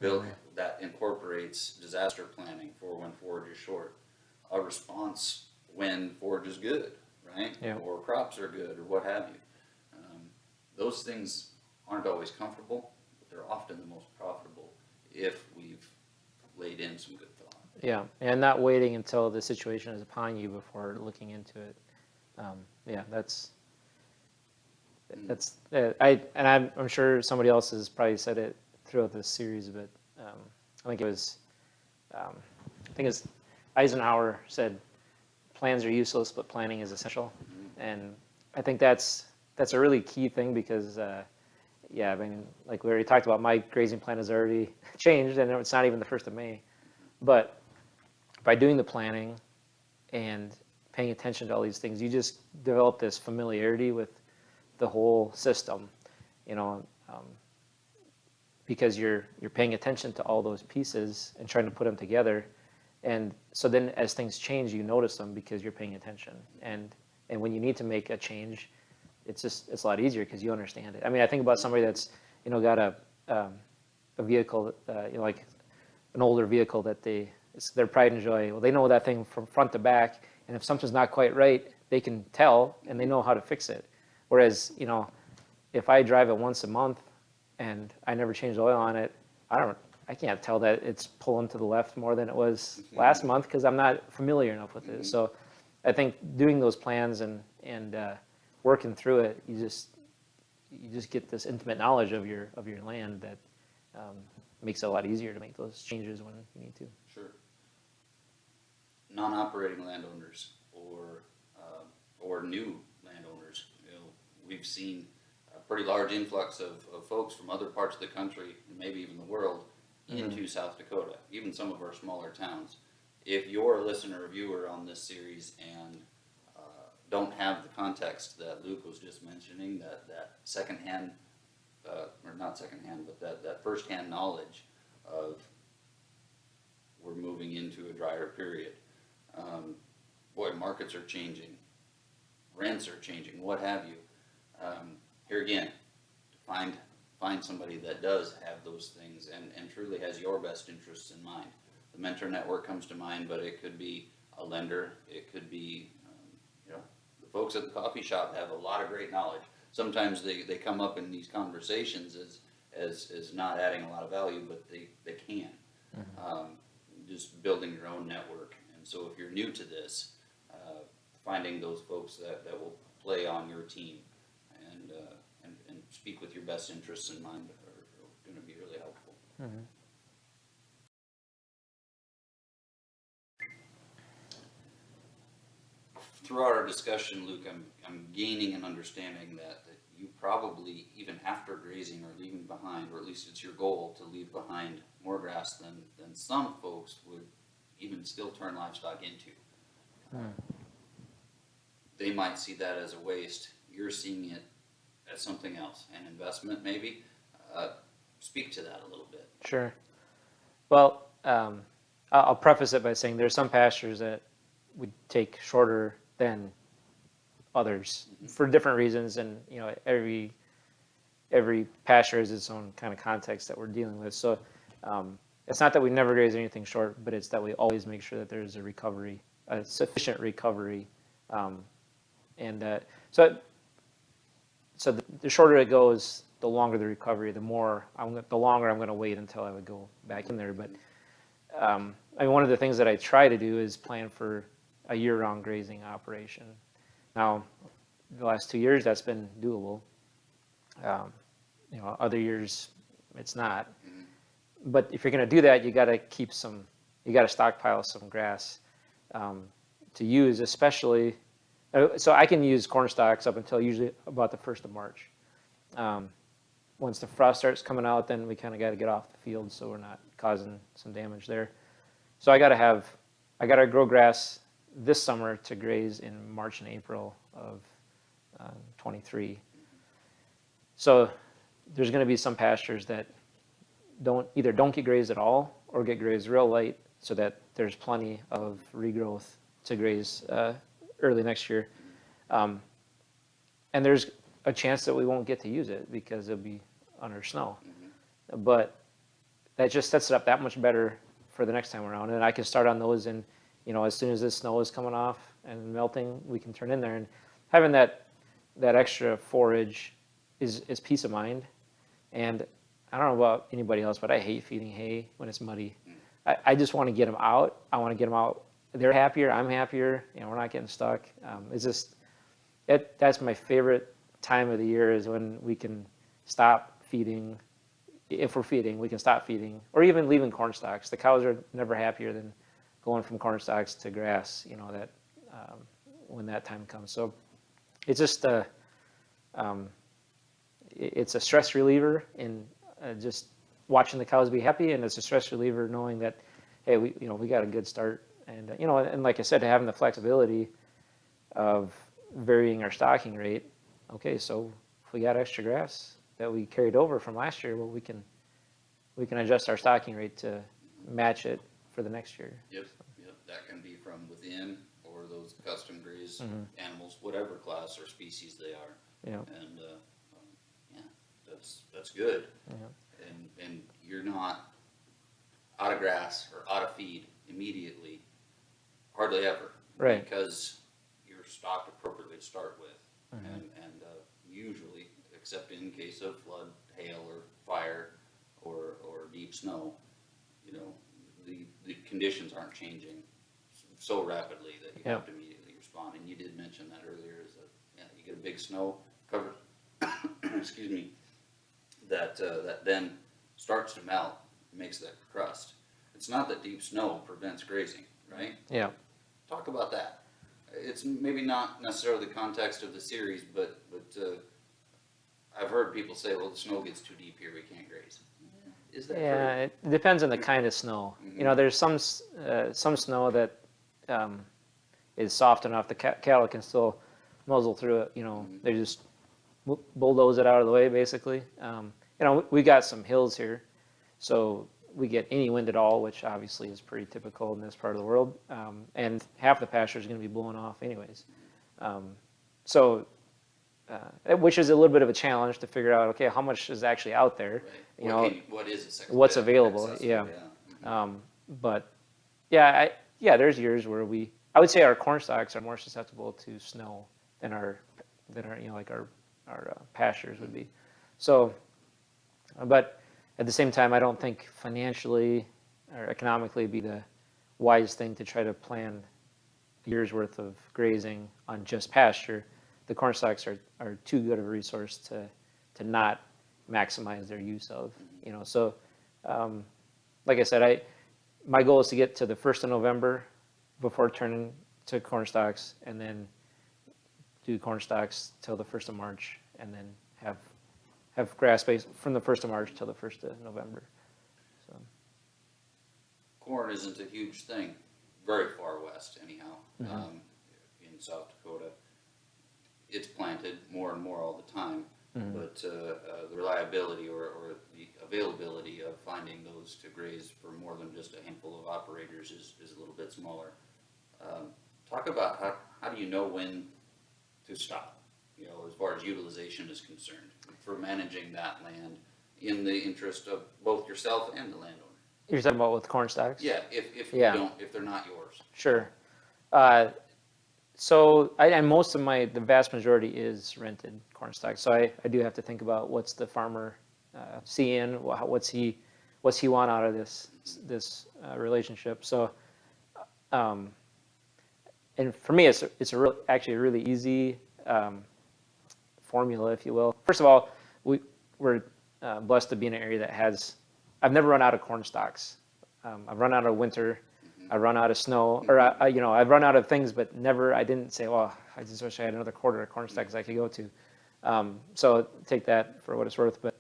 build, that incorporates disaster planning for when forage is short, a response when forage is good, right? Yeah. Or crops are good, or what have you. Um, Those things aren't always comfortable, but they're often the most profitable if we've laid in some good thought. Yeah, and not waiting until the situation is upon you before looking into it. Um, yeah, that's that's uh, I and I'm I'm sure somebody else has probably said it throughout this series, but um, I think it was um, I think it's Eisenhower said plans are useless, but planning is essential, and I think that's that's a really key thing because. Uh, yeah, I mean, like we already talked about, my grazing plan has already changed, and it's not even the first of May. But by doing the planning and paying attention to all these things, you just develop this familiarity with the whole system, you know, um, because you're you're paying attention to all those pieces and trying to put them together, and so then as things change, you notice them because you're paying attention, and and when you need to make a change, it's just it's a lot easier because you understand it. I mean, I think about somebody that's you know got a um, a vehicle, uh, you know, like an older vehicle that they it's their pride and joy. Well, they know that thing from front to back, and if something's not quite right, they can tell and they know how to fix it. Whereas, you know, if I drive it once a month and I never changed oil on it, I don't, I can't tell that it's pulling to the left more than it was last month because I'm not familiar enough with it. So, I think doing those plans and, and, uh, working through it, you just, you just get this intimate knowledge of your, of your land that, um, makes it a lot easier to make those changes when you need to. Sure. Non-operating landowners or, uh, or new landowners, you know, we've seen pretty large influx of, of folks from other parts of the country, and maybe even the world, into South Dakota, even some of our smaller towns. If you're a listener or viewer on this series and, uh, don't have the context that Luke was just mentioning, that, that secondhand, uh, or not secondhand, but that, that firsthand knowledge of we're moving into a drier period. Um, boy, markets are changing, rents are changing, what have you. Um, here again, find, find somebody that does have those things and, and truly has your best interests in mind. The mentor network comes to mind, but it could be a lender, it could be, um, you know, the folks at the coffee shop have a lot of great knowledge. Sometimes they, they come up in these conversations as, as, as not adding a lot of value, but they, they can. Um, just building your own network. And so if you're new to this, uh, finding those folks that, that will play on your team and, uh, and, and speak with your best interests in mind are, are gonna be really helpful. Mm-hmm. Throughout our discussion, Luke, I'm, I'm gaining an understanding that, that you probably, even after grazing or leaving behind, or at least it's your goal to leave behind more grass than, than some folks would even still turn livestock into. Hmm. They might see that as a waste, you're seeing it as something else, an investment maybe. Uh, speak to that a little bit. Sure. Well, um, I'll, preface it by saying there's some pastures that would take shorter than others for different reasons, and you know every every pasture has its own kind of context that we're dealing with. So um, it's not that we never graze anything short, but it's that we always make sure that there's a recovery, a sufficient recovery, um, and uh, so so the, the shorter it goes, the longer the recovery, the more I'm the longer I'm going to wait until I would go back in there. But um, I mean, one of the things that I try to do is plan for a year-round grazing operation. Now, the last two years that's been doable. Um, you know, other years it's not. But if you're going to do that, you got to keep some. You got to stockpile some grass um, to use, especially. Uh, So I can use corn stalks up until usually about the first of March. Um, once the frost starts coming out, then we kind of got to get off the field so we're not causing some damage there. So I got to have, I got to grow grass this summer to graze in March and April of uh, 23. So there's going to be some pastures that don't either don't get grazed at all or get grazed real light so that there's plenty of regrowth to graze uh, early next year. Um, and there's a chance that we won't get to use it because it'll be under snow. But that just sets it up that much better for the next time around. And I can start on those and, you know, as soon as this snow is coming off and melting, we can turn in there. And having that, that extra forage is, is peace of mind. And I don't know about anybody else, but I hate feeding hay when it's muddy. I, I just want to get them out. I want to get them out. They're happier. I'm happier. You know, we're not getting stuck. Um, it's just, it, that's my favorite time of the year is when we can stop feeding. If we're feeding, we can stop feeding, or even leaving corn stalks. The cows are never happier than going from corn stalks to grass. You know that um, when that time comes. So it's just a, um, it's a stress reliever in uh, just watching the cows be happy, and it's a stress reliever knowing that, hey, we you know we got a good start, and uh, you know, and like I said, having the flexibility of varying our stocking rate. Okay, so if we got extra grass that we carried over from last year, well, we can we can adjust our stocking rate to match it for the next year. Yep, yep, that can be from within or those custom grazed Mm-hmm. animals, whatever class or species they are. Know, And, uh, um, yeah, that's, that's good. Yeah. And, and you're not out of grass or out of feed immediately, hardly ever. Right. Because you're stocked appropriately to start with. Mm-hmm. And, and, uh, usually, except in case of flood, hail or fire or, or deep snow, you know, the, the conditions aren't changing so rapidly that you have to immediately respond. And You did mention that earlier, is that, yeah, you get a big snow cover, excuse me, that, uh, that then starts to melt, makes that crust. It's not that deep snow prevents grazing, right? Yeah. Talk about that. It's maybe not necessarily the context of the series, but, but, uh, I've heard people say, well, the snow gets too deep here, we can't graze. Is that true? Yeah, it depends on the kind of snow. You know, there's some, uh, some snow that, um, is soft enough, the cattle can still muzzle through it, you know, they just bulldoze it out of the way, basically. Um, you know, we got some hills here, so we get any wind at all, which obviously is pretty typical in this part of the world. Um, and half the pasture is gonna be blowing off anyways. Um, so, uh, which is a little bit of a challenge to figure out, okay, how much is actually out there? Right. You What know, can- What is accept- what's available, accessible, yeah. Um, but yeah, I, yeah, there's years where we, I would say our corn stalks are more susceptible to snow than our, than our, you know, like our, our uh, pastures would be. So, but at the same time, I don't think financially or economically be the wise thing to try to plan year's worth of grazing on just pasture. The corn stalks are, are too good of a resource to, to not maximize their use of, you know, so, um, like I said, I, my goal is to get to the first of November before turning to corn stalks and then do corn stalks till the first of March and then have, have grass base from the first of March till the first of November. So, Corn isn't a huge thing, very far west anyhow, Mhm. um, in South Dakota. It's planted more and more all the time, Mhm. but, uh, uh, the reliability or, or the availability of finding those to graze for more than just a handful of operators is, is a little bit smaller. Um, talk about how, how do you know when to stop, you know, as far as utilization is concerned, for managing that land in the interest of both yourself and the landowner? You're talking about with corn stalks? Yeah, if, if you Yeah. don't, if they're not yours. Sure. Uh, So, I, and most of my, the vast majority is rented corn stalks. So I, I do have to think about what's the farmer uh, seeing, wha- what's he, what's he want out of this, this uh, relationship. So, um, and for me, it's, it's a real, actually a really easy um, formula, if you will. First of all, we, we're uh, blessed to be in an area that has, I've never run out of corn stalks. Um, I've run out of winter, I run out of snow, or I, I- you know, I've run out of things, but never, I didn't say, well, I just wish I had another quarter of corn stalks I could go to. Um, so take that for what it's worth, but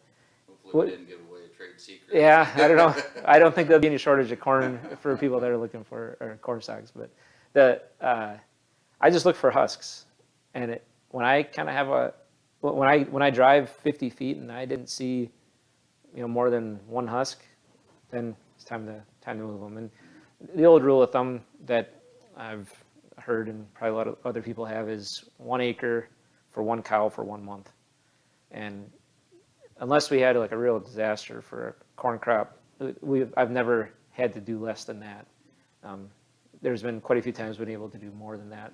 Hopefully What- we didn't give away a trade secret. yeah, I don't know. I don't think there'll be any shortage of corn for people that are looking for or corn stalks. But the uh, I just look for husks, and it, when I kind of have a when I when I drive 50 feet and I didn't see you know more than one husk, then it's time to time to move them. And the old rule of thumb that I've heard and probably a lot of other people have is one acre for one cow for one month, and unless we had like a real disaster for a corn crop, we, I've never had to do less than that. Um, there's been quite a few times been able to do more than that.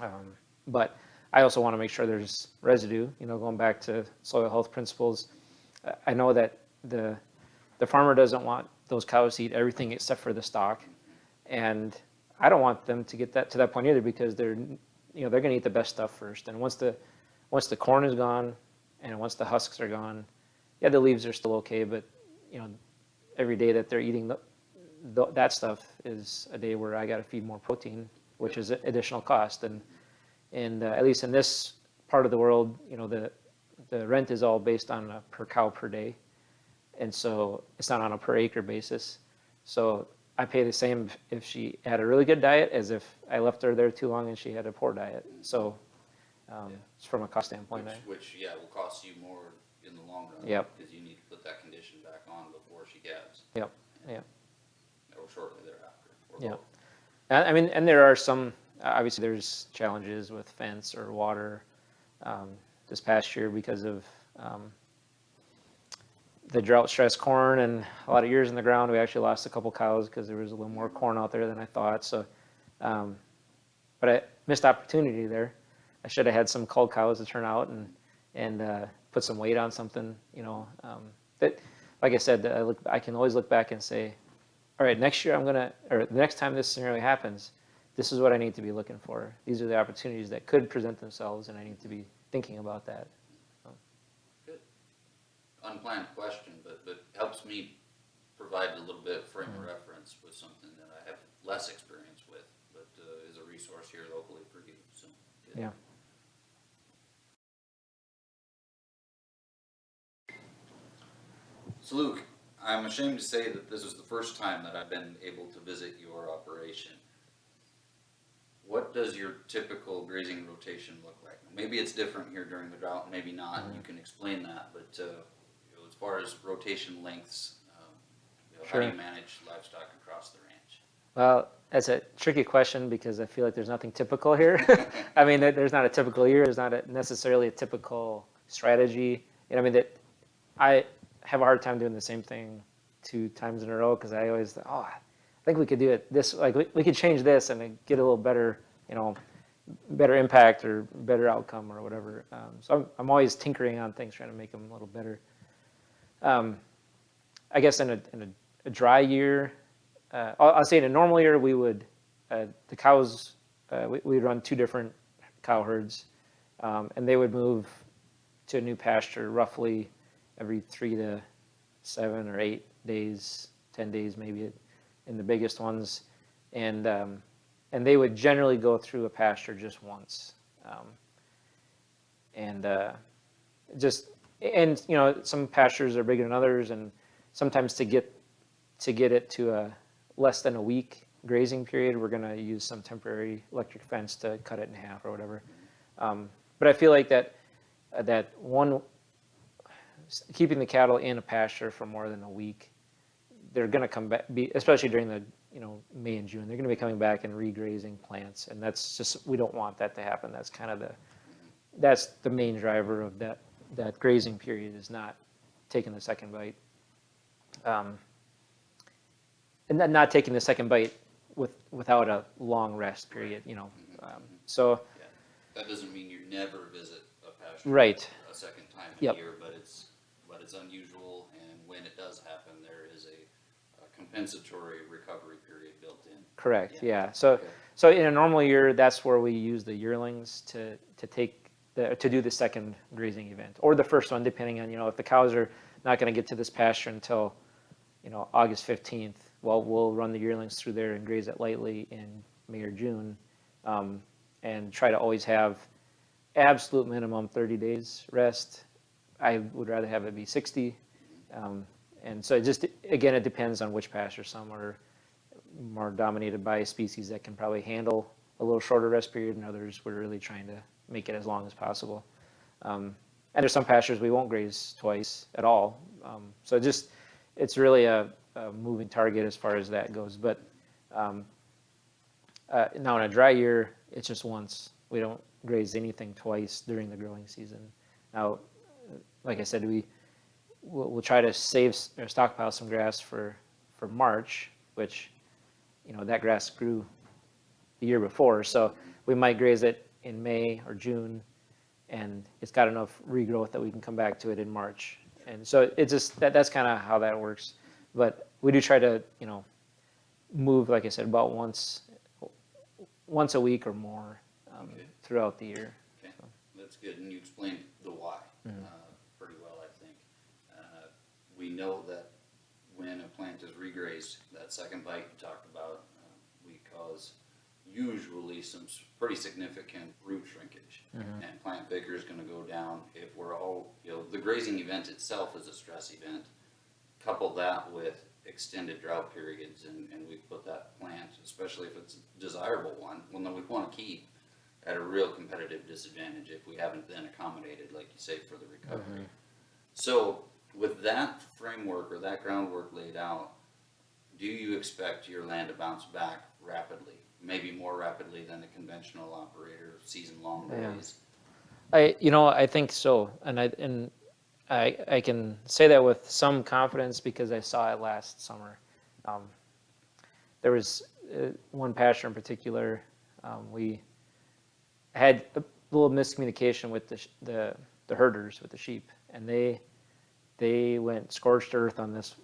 Um, but I also want to make sure there's residue, you know, going back to soil health principles. I- know that the, the farmer doesn't want those cows to eat everything except for the stalk. And I don't want them to get that, to that point either because they're, you know, they're going to eat the best stuff first. And once the, once the corn is gone, and once the husks are gone, yeah, the leaves are still okay, but you know, every day that they're eating the, the, that stuff is a day where I got to feed more protein, which is an additional cost. And and uh, at least in this part of the world, you know, the the rent is all based on a per cow per day, and so it's not on a per acre basis. So I pay the same if she had a really good diet as if I left her there too long and she had a poor diet. So um, Yeah. it's from a cost standpoint. Which, I- which, yeah, will cost you more in the long run. Yep. Because you need to put that condition back on before she calves. Yep, yep. Or shortly thereafter, or Yeah. both. I I mean, and there are some, obviously there's challenges with fence or water. Um, This past year because of um, the drought stressed corn and a lot of years in the ground, we actually lost a couple cows because there was a little more corn out there than I thought, so. um, But I missed opportunity there. I should have had some cull cows to turn out and, and uh, put some weight on something, you know. um, That, like I said, I look, I can always look back and say, all right, next year I'm gonna, or the next time this scenario happens, this is what I need to be looking for. These are the opportunities that could present themselves, and I need to be thinking about that. Good. Unplanned question, but, but helps me provide a little bit of frame of reference with something that I have less experience with, but, uh, is a resource here locally for you, so. good. Yeah. So Luke, I'm ashamed to say that this is the first time that I've been able to visit your operation. What does your typical grazing rotation look like? Maybe it's different here during the drought, maybe not, and you can explain that, but, uh, you know, as far as rotation lengths, um, you know, how do you manage livestock across the ranch? Well, that's a tricky question because I feel like there's nothing typical here. I mean, there's not a typical year. There's not a, necessarily a typical strategy. And I mean that I have a hard time doing the same thing two times in a row because I always oh I think we could do it this like we, we could change this and get a little better you know better impact or better outcome or whatever. Um, so I'm I'm always tinkering on things trying to make them a little better. Um, I guess in a in a, a dry year, uh, I'll, I'll say in a normal year we would uh, the cows uh, we we'd run two different cow herds, um, and they would move to a new pasture roughly every three to seven or eight days, ten days maybe, the biggest ones, and um, and they would generally go through a pasture just once, um, and uh, just and you know some pastures are bigger than others, and sometimes to get to get it to a less than a week grazing period, we're going to use some temporary electric fence to cut it in half or whatever. Um, but I feel like that that one keeping the cattle in a pasture for more than a week, they're going to come back, be, especially during the you know May and June. They're going to be coming back and regrazing plants, and that's just we don't want that to happen. That's kind of the that's the main driver of that that grazing period is not taking the second bite. Um, and then not taking the second bite with without a long rest period, you know. Um, so Yeah, that doesn't mean you never visit a pasture. Right. A second time a Yep. year, but it's, but it's unusual, and when it does happen, there is a, a compensatory recovery period built in. correct, Yeah. yeah. So Okay. so in a normal year, that's where we use the yearlings to to take the, to do the second grazing event or the first one, depending on you know if the cows are not going to get to this pasture until you know August fifteenth. Well, we'll run the yearlings through there and graze it lightly in May or June, um, and try to always have absolute minimum 30 days rest. I would rather have it be 60. Um, and so it just, again, it depends on which pasture. Some are more dominated by species that can probably handle a little shorter rest period, and others we're really trying to make it as long as possible. Um, and there's some pastures we won't graze twice at all. Um, so just, it's really a, a moving target as far as that goes. But um, uh, now in a dry year, it's just once. We don't graze anything twice during the growing season. Now, like I said, we we'll, we'll try to save or stockpile some grass for for March, which you know that grass grew the year before, so we might graze it in May or June, and it's got enough regrowth that we can come back to it in March. And so it just that that's kind of how that works. But we do try to you know move, like I said, about once once a week or more um, Okay. throughout the year. Okay, that's good, and you explained the why, Mm-hmm. uh, pretty well, I think. Uh, We know that when a plant is regrazed, that second bite you talked about, uh, we cause usually some pretty significant root shrinkage. Mm-hmm. And plant vigor is gonna go down if we're all, you know, the grazing event itself is a stress event. Couple that with extended drought periods and, and we put that plant, especially if it's a desirable one, one that we wanna keep, at a real competitive disadvantage if we haven't then accommodated, like you say, for the recovery. So with that framework or that groundwork laid out, do you expect your land to bounce back rapidly? Maybe more rapidly than a conventional operator, season-long Yeah. days? I, you know, I think so, and I and I I can say that with some confidence because I saw it last summer. Um, there was uh, one pasture in particular. Um, we had a little miscommunication with the sh- the the herders with the sheep, and they they went scorched earth on this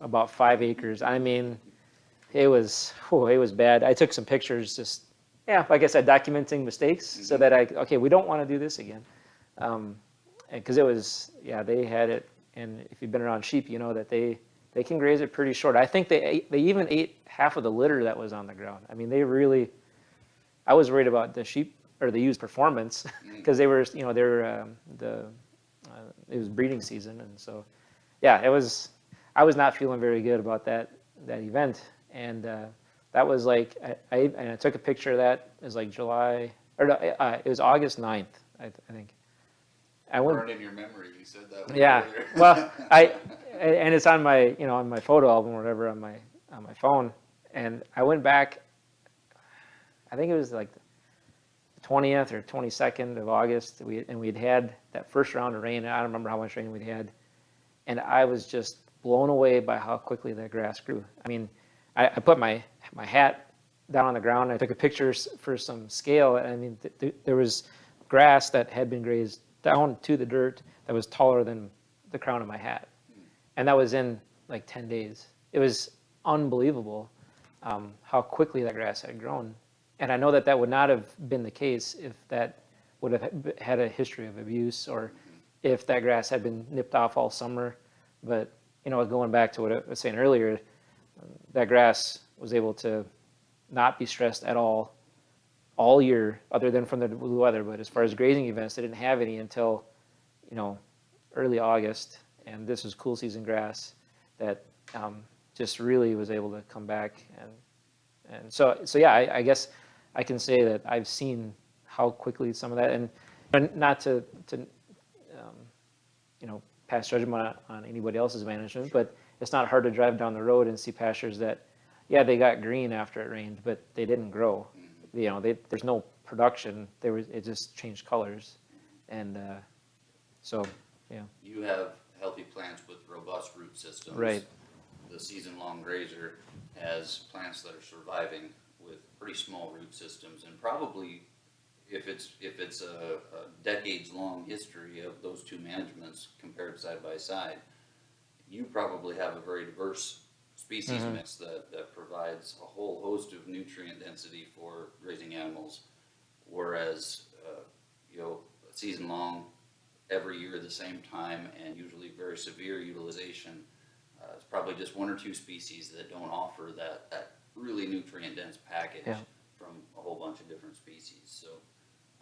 about five acres. I mean, it was oh, it was bad. I took some pictures just yeah, like I said, documenting mistakes so that I, okay, we don't want to do this again. Um, because it was, yeah, they had it, and if you've been around sheep, you know that they, they can graze it pretty short. I think they ate, they even ate half of the litter that was on the ground. I mean, they really, I was worried about the sheep or the ewe's performance because they were, you know, they're um, the, uh, it was breeding season, and so, yeah, it was. I was not feeling very good about that that event, and uh, that was like I, I and I took a picture of that. It was like July or no, uh, it was August 9th, I, I think. I went. In your memory, you said that. Yeah, well, I, and it's on my, you know, on my photo album or whatever on my, on my phone. And I went back, I think it was like the 20th or 22nd of August, we, and we'd had that first round of rain. I don't remember how much rain we'd had. And I was just blown away by how quickly that grass grew. I mean, I, I put my, my hat down on the ground. I took a picture for some scale. And I mean, th- th- there was grass that had been grazed down to the dirt that was taller than the crown of my hat. And that was in like 10 days. It was unbelievable um, how quickly that grass had grown. And I know that that would not have been the case if that would have had- a history of abuse or if that grass had been nipped off all summer. But, you know, going back to what I was saying earlier, that grass was able to not be stressed at all all year, other than from the blue weather. But as far as grazing events, they didn't have any until, you know, early August. And this was cool season grass that um, just really was able to come back. And and so so yeah, I, I guess I can say that I've seen how quickly some of that, and and not to to um, you know pass judgment on, on anybody else's management, but it's not hard to drive down the road and see pastures that, yeah, they got green after it rained, but they didn't grow. You know, they, there's no production. There was it just changed colors, and uh, so yeah, You have healthy plants with robust root systems. Right. The season-long grazer has plants that are surviving with pretty small root systems and probably if it's, if it's a, a decades-long history of those two managements compared side by side, you probably have a very diverse species Mhm. mix that, that provides a whole host of nutrient density for grazing animals. Whereas, uh, you know, season long, every year at the same time, and usually very severe utilization. Uh, it's probably just one or two species that don't offer that, that really nutrient dense package Yeah. from a whole bunch of different species, so.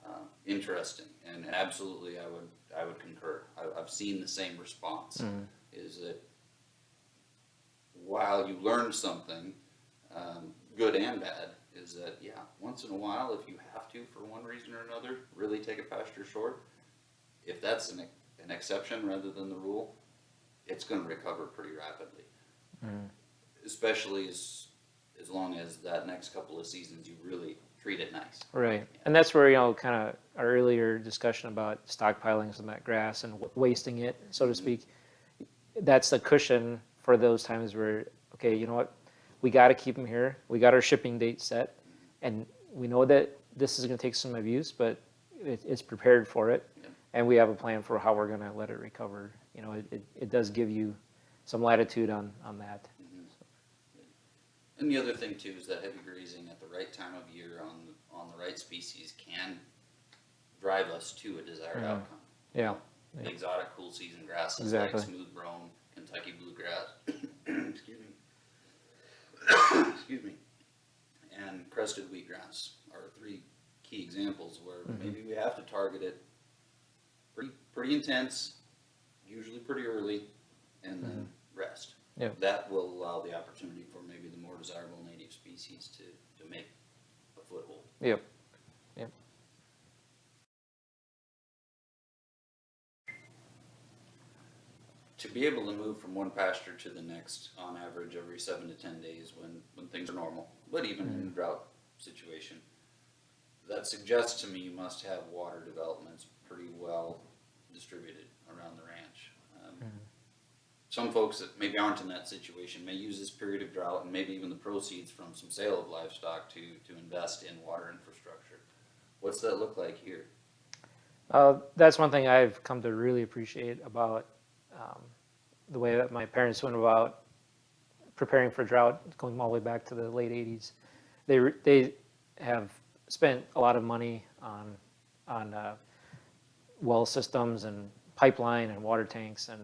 Uh, interesting, and absolutely, I would, I would concur. I, I've seen the same response, Mhm. is that while you learn something, um, good and bad, is that, yeah, once in a while, if you have to, for one reason or another, really take a pasture short, if that's an, an exception rather than the rule, it's gonna recover pretty rapidly. Mhm. Especially as, as long as that next couple of seasons, you really treat it nice. right. And that's where you know kind of our earlier discussion about stockpiling some of that grass and w- wasting it, so to mm-hmm. speak. That's the cushion for those times where okay, you know what, we got to keep them here. We got our shipping date set, and we know that this is going to take some abuse, but it, it's prepared for it, Yeah. and we have a plan for how we're going to let it recover. You know, it, it, it does give you some latitude on on that. And the other thing too is that heavy grazing at the right time of year on, the- on the right species can drive us to a desired Mhm. outcome. Yeah. The exotic cool season grasses like Exactly. smooth brome, Kentucky bluegrass, excuse me. Excuse me. And crested wheatgrass are three key examples where Mhm. maybe we have to target it pretty, pretty intense, usually pretty early, and then rest. Yep. That will allow the opportunity for maybe the more desirable native species to, to make a foothold. Yep. to be able to move from one pasture to the next on average every seven to ten days when, when things are normal, but even in a mm-hmm. drought situation, that suggests to me you must have water developments pretty well distributed around the ranch. Um, Some folks that maybe aren't in that situation may use this period of drought and maybe even the proceeds from some sale of livestock to, to invest in water infrastructure. What's that look like here? Uh, that's one thing I've come to really appreciate about um, the way that my parents went about preparing for drought, going all the way back to the late 80s. They, they have spent a lot of money on, on uh, well systems and pipeline and water tanks, and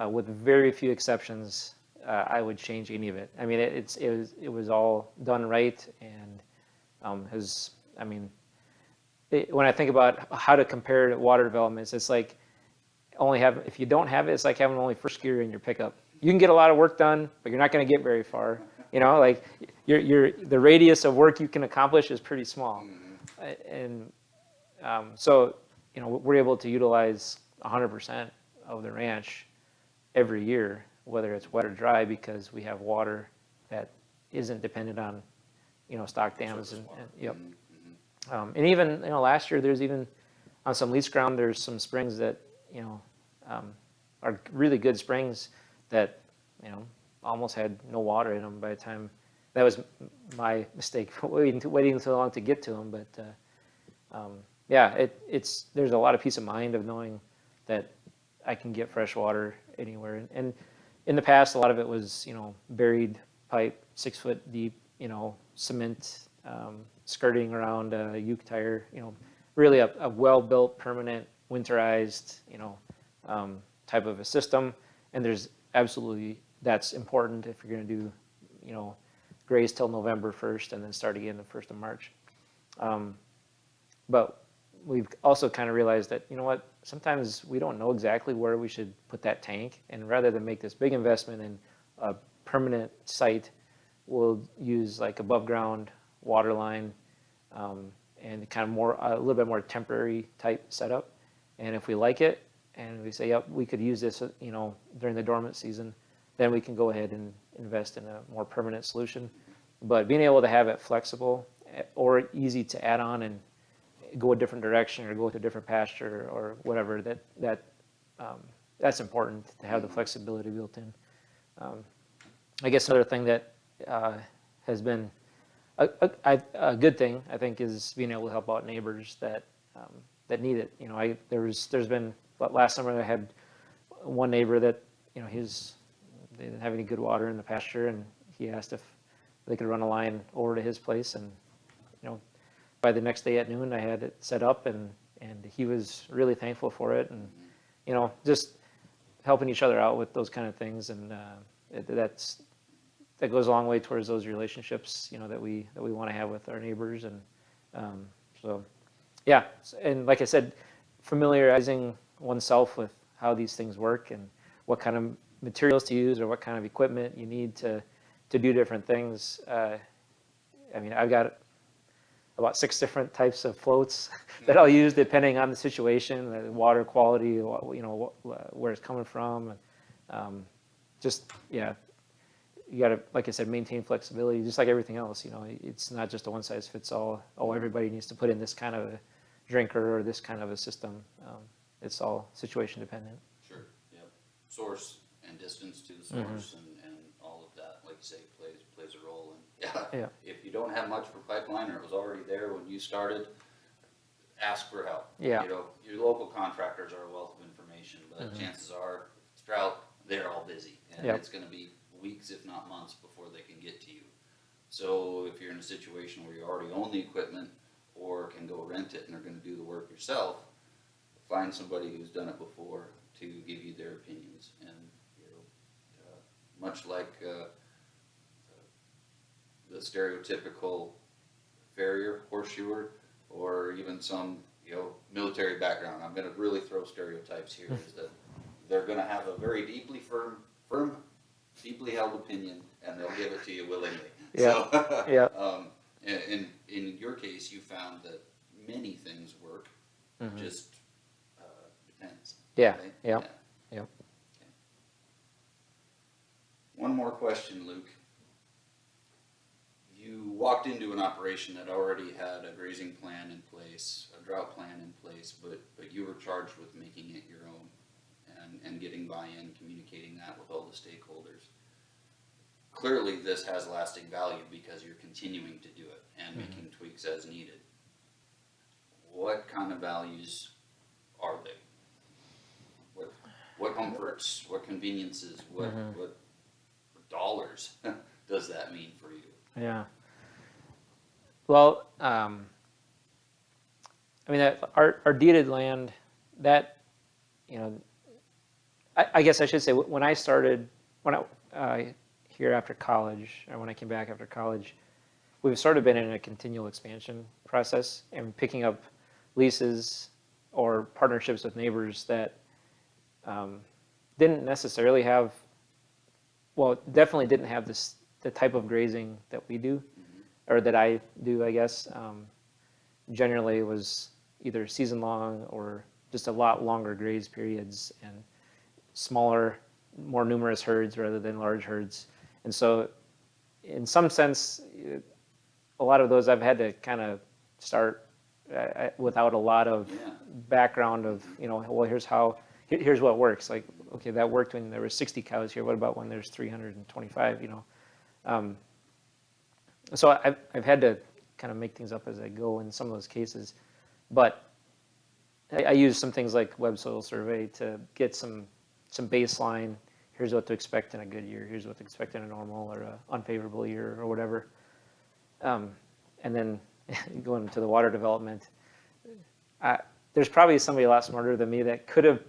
uh, with very few exceptions, uh, I would change any of it. I mean, it, it's, it was, it was all done right, and um, has, I mean, it, when I think about how to compare water developments, it's like only have, if you don't have it, it's like having only first gear in your pickup. You can get a lot of work done, but you're not going to get very far. You know, like your, your, the radius of work you can accomplish is pretty small. Uh, And um, so, you know, we're able to utilize 100% of the ranch every year, whether it's wet or dry, because we have water that isn't dependent on, you know, stock dams and, and yep. Um, and even, you know, last year, there's even, on some lease ground, there's some springs that, you know, um, are really good springs that, you know, almost had no water in them by the time, that was my mistake, waiting, to- waiting so long to get to them, but, uh, um, yeah, it, it's, there's a lot of peace of mind of knowing that I can get fresh water anywhere. And- in the past, a lot of it was, you know, buried pipe, six foot deep, you know, cement, um, skirting around a uke tire, you know, really a, a well-built, permanent, winterized, you know, um, type of a system. And there's absolutely, that's important if you're gonna do, you know, graze till November first and then start again the first of March. Um, But we've also kind of realized that, you know what, sometimes we don't know exactly where we should put that tank. And rather than make this big investment in a permanent site, we'll use like above ground water line um, and kind of more, a little bit more temporary type setup. And if we like it and we say, yep, we could use this, uh, you know, during the dormant season, then we can go ahead and invest in a more permanent solution. But being able to have it flexible eh, or easy to add on and go a different direction or go to a different pasture or whatever, that, that, um, that's important to have the flexibility built in. Um, I guess another thing that uh, has been a good thing, I think, is being able to help out neighbors that, um, that need it. You know, I, there was, there's been, last summer I had one neighbor that, you know, his, they didn't have any good water in the pasture and he asked if they could run a line over to his place and, by the next day at noon, I had it set up and, and he was really thankful for it and, you know, just helping each other out with those kind of things and, uh, that's, that goes a long way towards those relationships, you know, that we, that we want to have with our neighbors and, um, so, yeah. And like I said, familiarizing oneself with how these things work and what kind of materials to use or what kind of equipment you need to, to do different things. Uh, I mean, I've got about six different types of floats that I'll use depending on the situation, the water quality, you know, where it's coming from. and um, Just, yeah, you gotta, like I said, maintain flexibility, just like everything else, you know, it's not just a one size fits all. Oh, everybody needs to put in this kind of a drinker or this kind of a system. Um, It's all situation dependent. Sure, yep. Source and distance to the Mm-hmm. source and, and all of that, like you say, plays, plays a role. And, yeah, Yeah. You don't have much for pipeline or it was already there when you started, ask for help. Yeah. You know, your local contractors are a wealth of information, but chances are, it's drought, they're all busy. And. Yep. it's gonna be weeks, if not months, before they can get to you. So if you're in a situation where you already own the equipment or can go rent it and are gonna do the work yourself, find somebody who's done it before to give you their opinions and, you know, uh, much like, uh, the stereotypical farrier, horseshoer, or even some, you know, military background, I'm gonna really throw stereotypes here, is that they're gonna have a very deeply firm, firm, deeply held opinion, and they'll give it to you willingly. Yeah, So, yeah. Um, in, in, your case, you found that many things work, just, uh, depends. Yeah, right? yeah, yep. One more question, Luke. You walked into an operation that already had a grazing plan in place, a drought plan in place, but, but you were charged with making it your own and, and getting buy-in, communicating that with all the stakeholders. Clearly, this has lasting value because you're continuing to do it and mm-hmm. making tweaks as needed. What kind of values are they? What, what comforts, what conveniences, what, mm-hmm. what dollars does that mean for you? Yeah. Well, um, I mean, that, our, our deeded land, that, you know, I, I guess I should say, when I started, when I, uh, here after college, or when I came back after college, we've sort of been in a continual expansion process and picking up leases or partnerships with neighbors that um, didn't necessarily have, well, definitely didn't have this, the type of grazing that we do, or that I do, I guess. Um, generally was either season long or just a lot longer graze periods and smaller, more numerous herds rather than large herds. And so in some sense, a lot of those I've had to kind of start uh, uh, without a lot of Yeah. background of, you know, well, here's how, here's what works. Like, okay, that worked when there were 60 cows here. What about when there's 325, you know? Um, so I've, I've had to kind of make things up as I go in some of those cases. But I, I use some things like web soil survey to get some, some baseline. Here's what to expect in a good year. Here's what to expect in a normal or a unfavorable year or whatever. Um, and then going to the water development, I, there's probably somebody a lot smarter than me that could have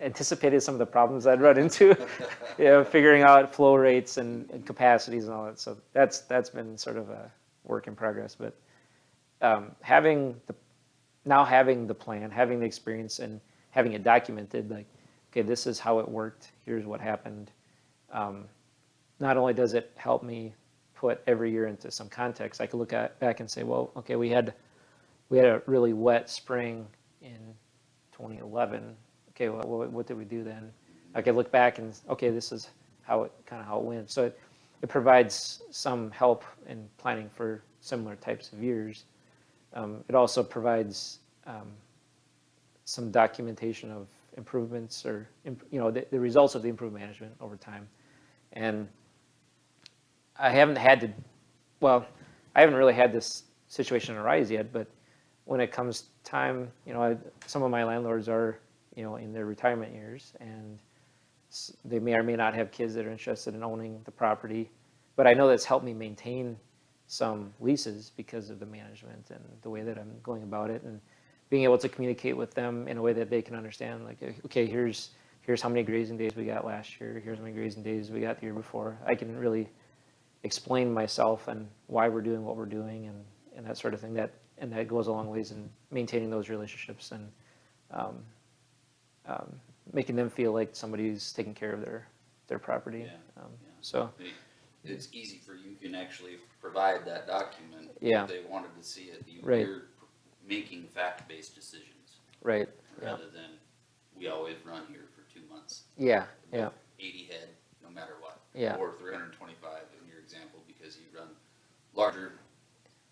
anticipated some of the problems I'd run into, you know, figuring out flow rates and, and capacities and all that. So that's that's been sort of a work in progress. But um, having the now having the plan, having the experience, and having it documented, like, okay, this is how it worked. Here's what happened. Um, not only does it help me put every year into some context, I can look at back and say, well, okay, we had we had a really wet spring in 2011. Okay, well, what, did we do then? I could look back and okay, this is how it kind of how it went. So it, it provides some help in planning for similar types of years. Um, it also provides um, some documentation of improvements or you know the, the results of the improved management over time. And I haven't had to, well, I haven't really had this situation arise yet, but when it comes time, you know, I, some of my landlords are, you know, in their retirement years and they may or may not have kids that are interested in owning the property. But I know that's helped me maintain some leases because of the management and the way that I'm going about it and being able to communicate with them in a way that they can understand, like, okay, here's, here's how many grazing days we got last year, here's how many grazing days we got the year before. I can really explain myself and why we're doing what we're doing and, and that sort of thing. That and that goes a long ways in maintaining those relationships and um, um, making them feel like somebody's taking care of their their property. Yeah, Um, yeah. so It's easy for you can actually provide that document. Yeah. If they wanted to see it, you, Right. you're making fact-based decisions right, yeah, rather than, we always run here for two months. yeah, yeah, Eighty head, no matter what. Yeah. Or three hundred and twenty-five in your example, because you run larger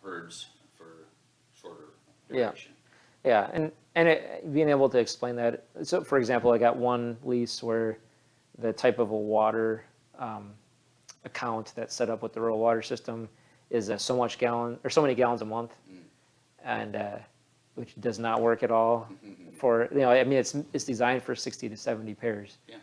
herds for shorter duration. Yeah. yeah. And and it, being able to explain that. So, for example, I got one lease where the type of a water um, account that's set up with the rural water system is uh, so much gallon or so many gallons a month, Mm. and uh, which does not work at all for you know. I mean, it's it's designed for 60 to 70 pairs. Yeah.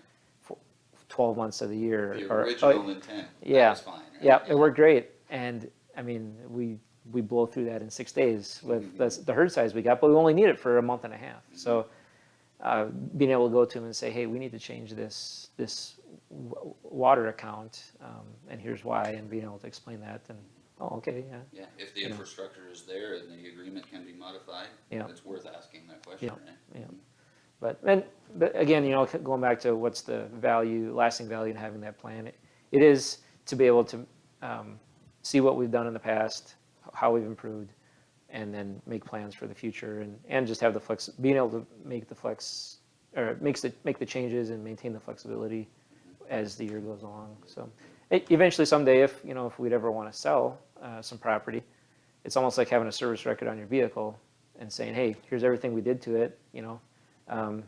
12 months of the year. The or- oh, original intent, yeah. was fine, right? Yeah, it worked great, and I mean, we we blow through that in six days with the, the herd size we got, but we only need it for a month and a half. So, uh, being able to go to them and say, hey, we need to change this this water account, um, and here's why, and being able to explain that, and oh, okay, yeah, Yeah, if the Yeah. infrastructure is there and the agreement can be modified, Yeah. it's worth asking that question, Yeah. right? yeah. But and but again, you know, going back to what's the value, lasting value in having that plan, it, it is to be able to um, see what we've done in the past, how we've improved, and then make plans for the future, and and just have the flex, being able to make the flex, or makes the make the changes and maintain the flexibility as the year goes along. So e- eventually, someday, if you know, if we'd ever want to sell uh, some property, it's almost like having a service record on your vehicle and saying, hey, here's everything we did to it, you know. Um,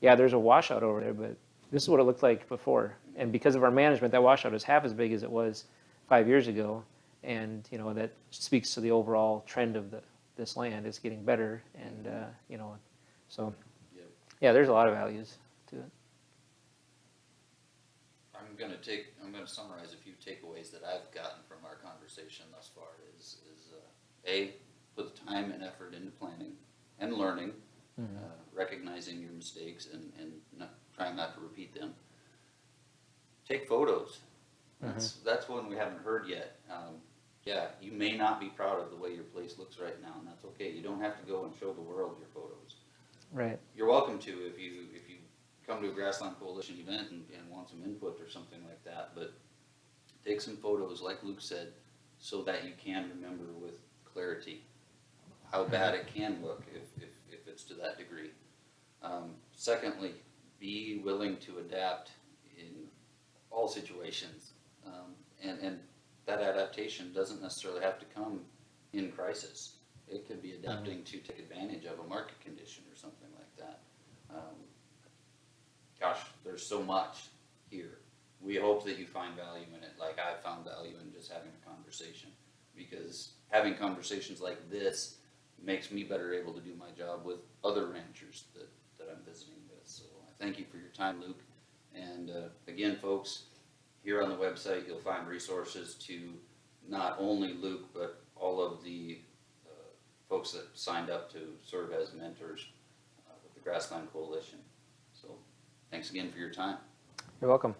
yeah, there's a washout over there, but this is what it looked like before. And because of our management, that washout is half as big as it was five years ago. And, you know, that speaks to the overall trend of the, this land. is getting better and, uh, you know, so, Yep. yeah, there's a lot of values to it. I'm gonna take, I'm gonna summarize a few takeaways that I've gotten from our conversation thus far is, is, uh, A, put the time and effort into planning, and learning, uh, recognizing your mistakes and, and not, trying not to repeat them. Take photos. That's, that's one we haven't heard yet. Um, yeah, you may not be proud of the way your place looks right now, and that's okay. You don't have to go and show the world your photos. Right. You're welcome to if you, if you come to a Grassland Coalition event and, and want some input or something like that, but take some photos, like Luke said, so that you can remember with clarity how bad it can look if, if, if it's to that degree. Um, secondly, be willing to adapt in all situations. Um, and, and that adaptation doesn't necessarily have to come in crisis. It could be adapting to take advantage of a market condition or something like that. Um, Gosh, there's so much here. We hope that you find value in it, like I found value in just having a conversation. Because having conversations like this makes me better able to do my job with other ranchers that, that I'm visiting with. So I thank you for your time, Luke. And, uh, again, folks, here on the website, you'll find resources to not only Luke, but all of the, uh, folks that signed up to serve as mentors, uh, with the Grassland Coalition. So, thanks again for your time. You're welcome.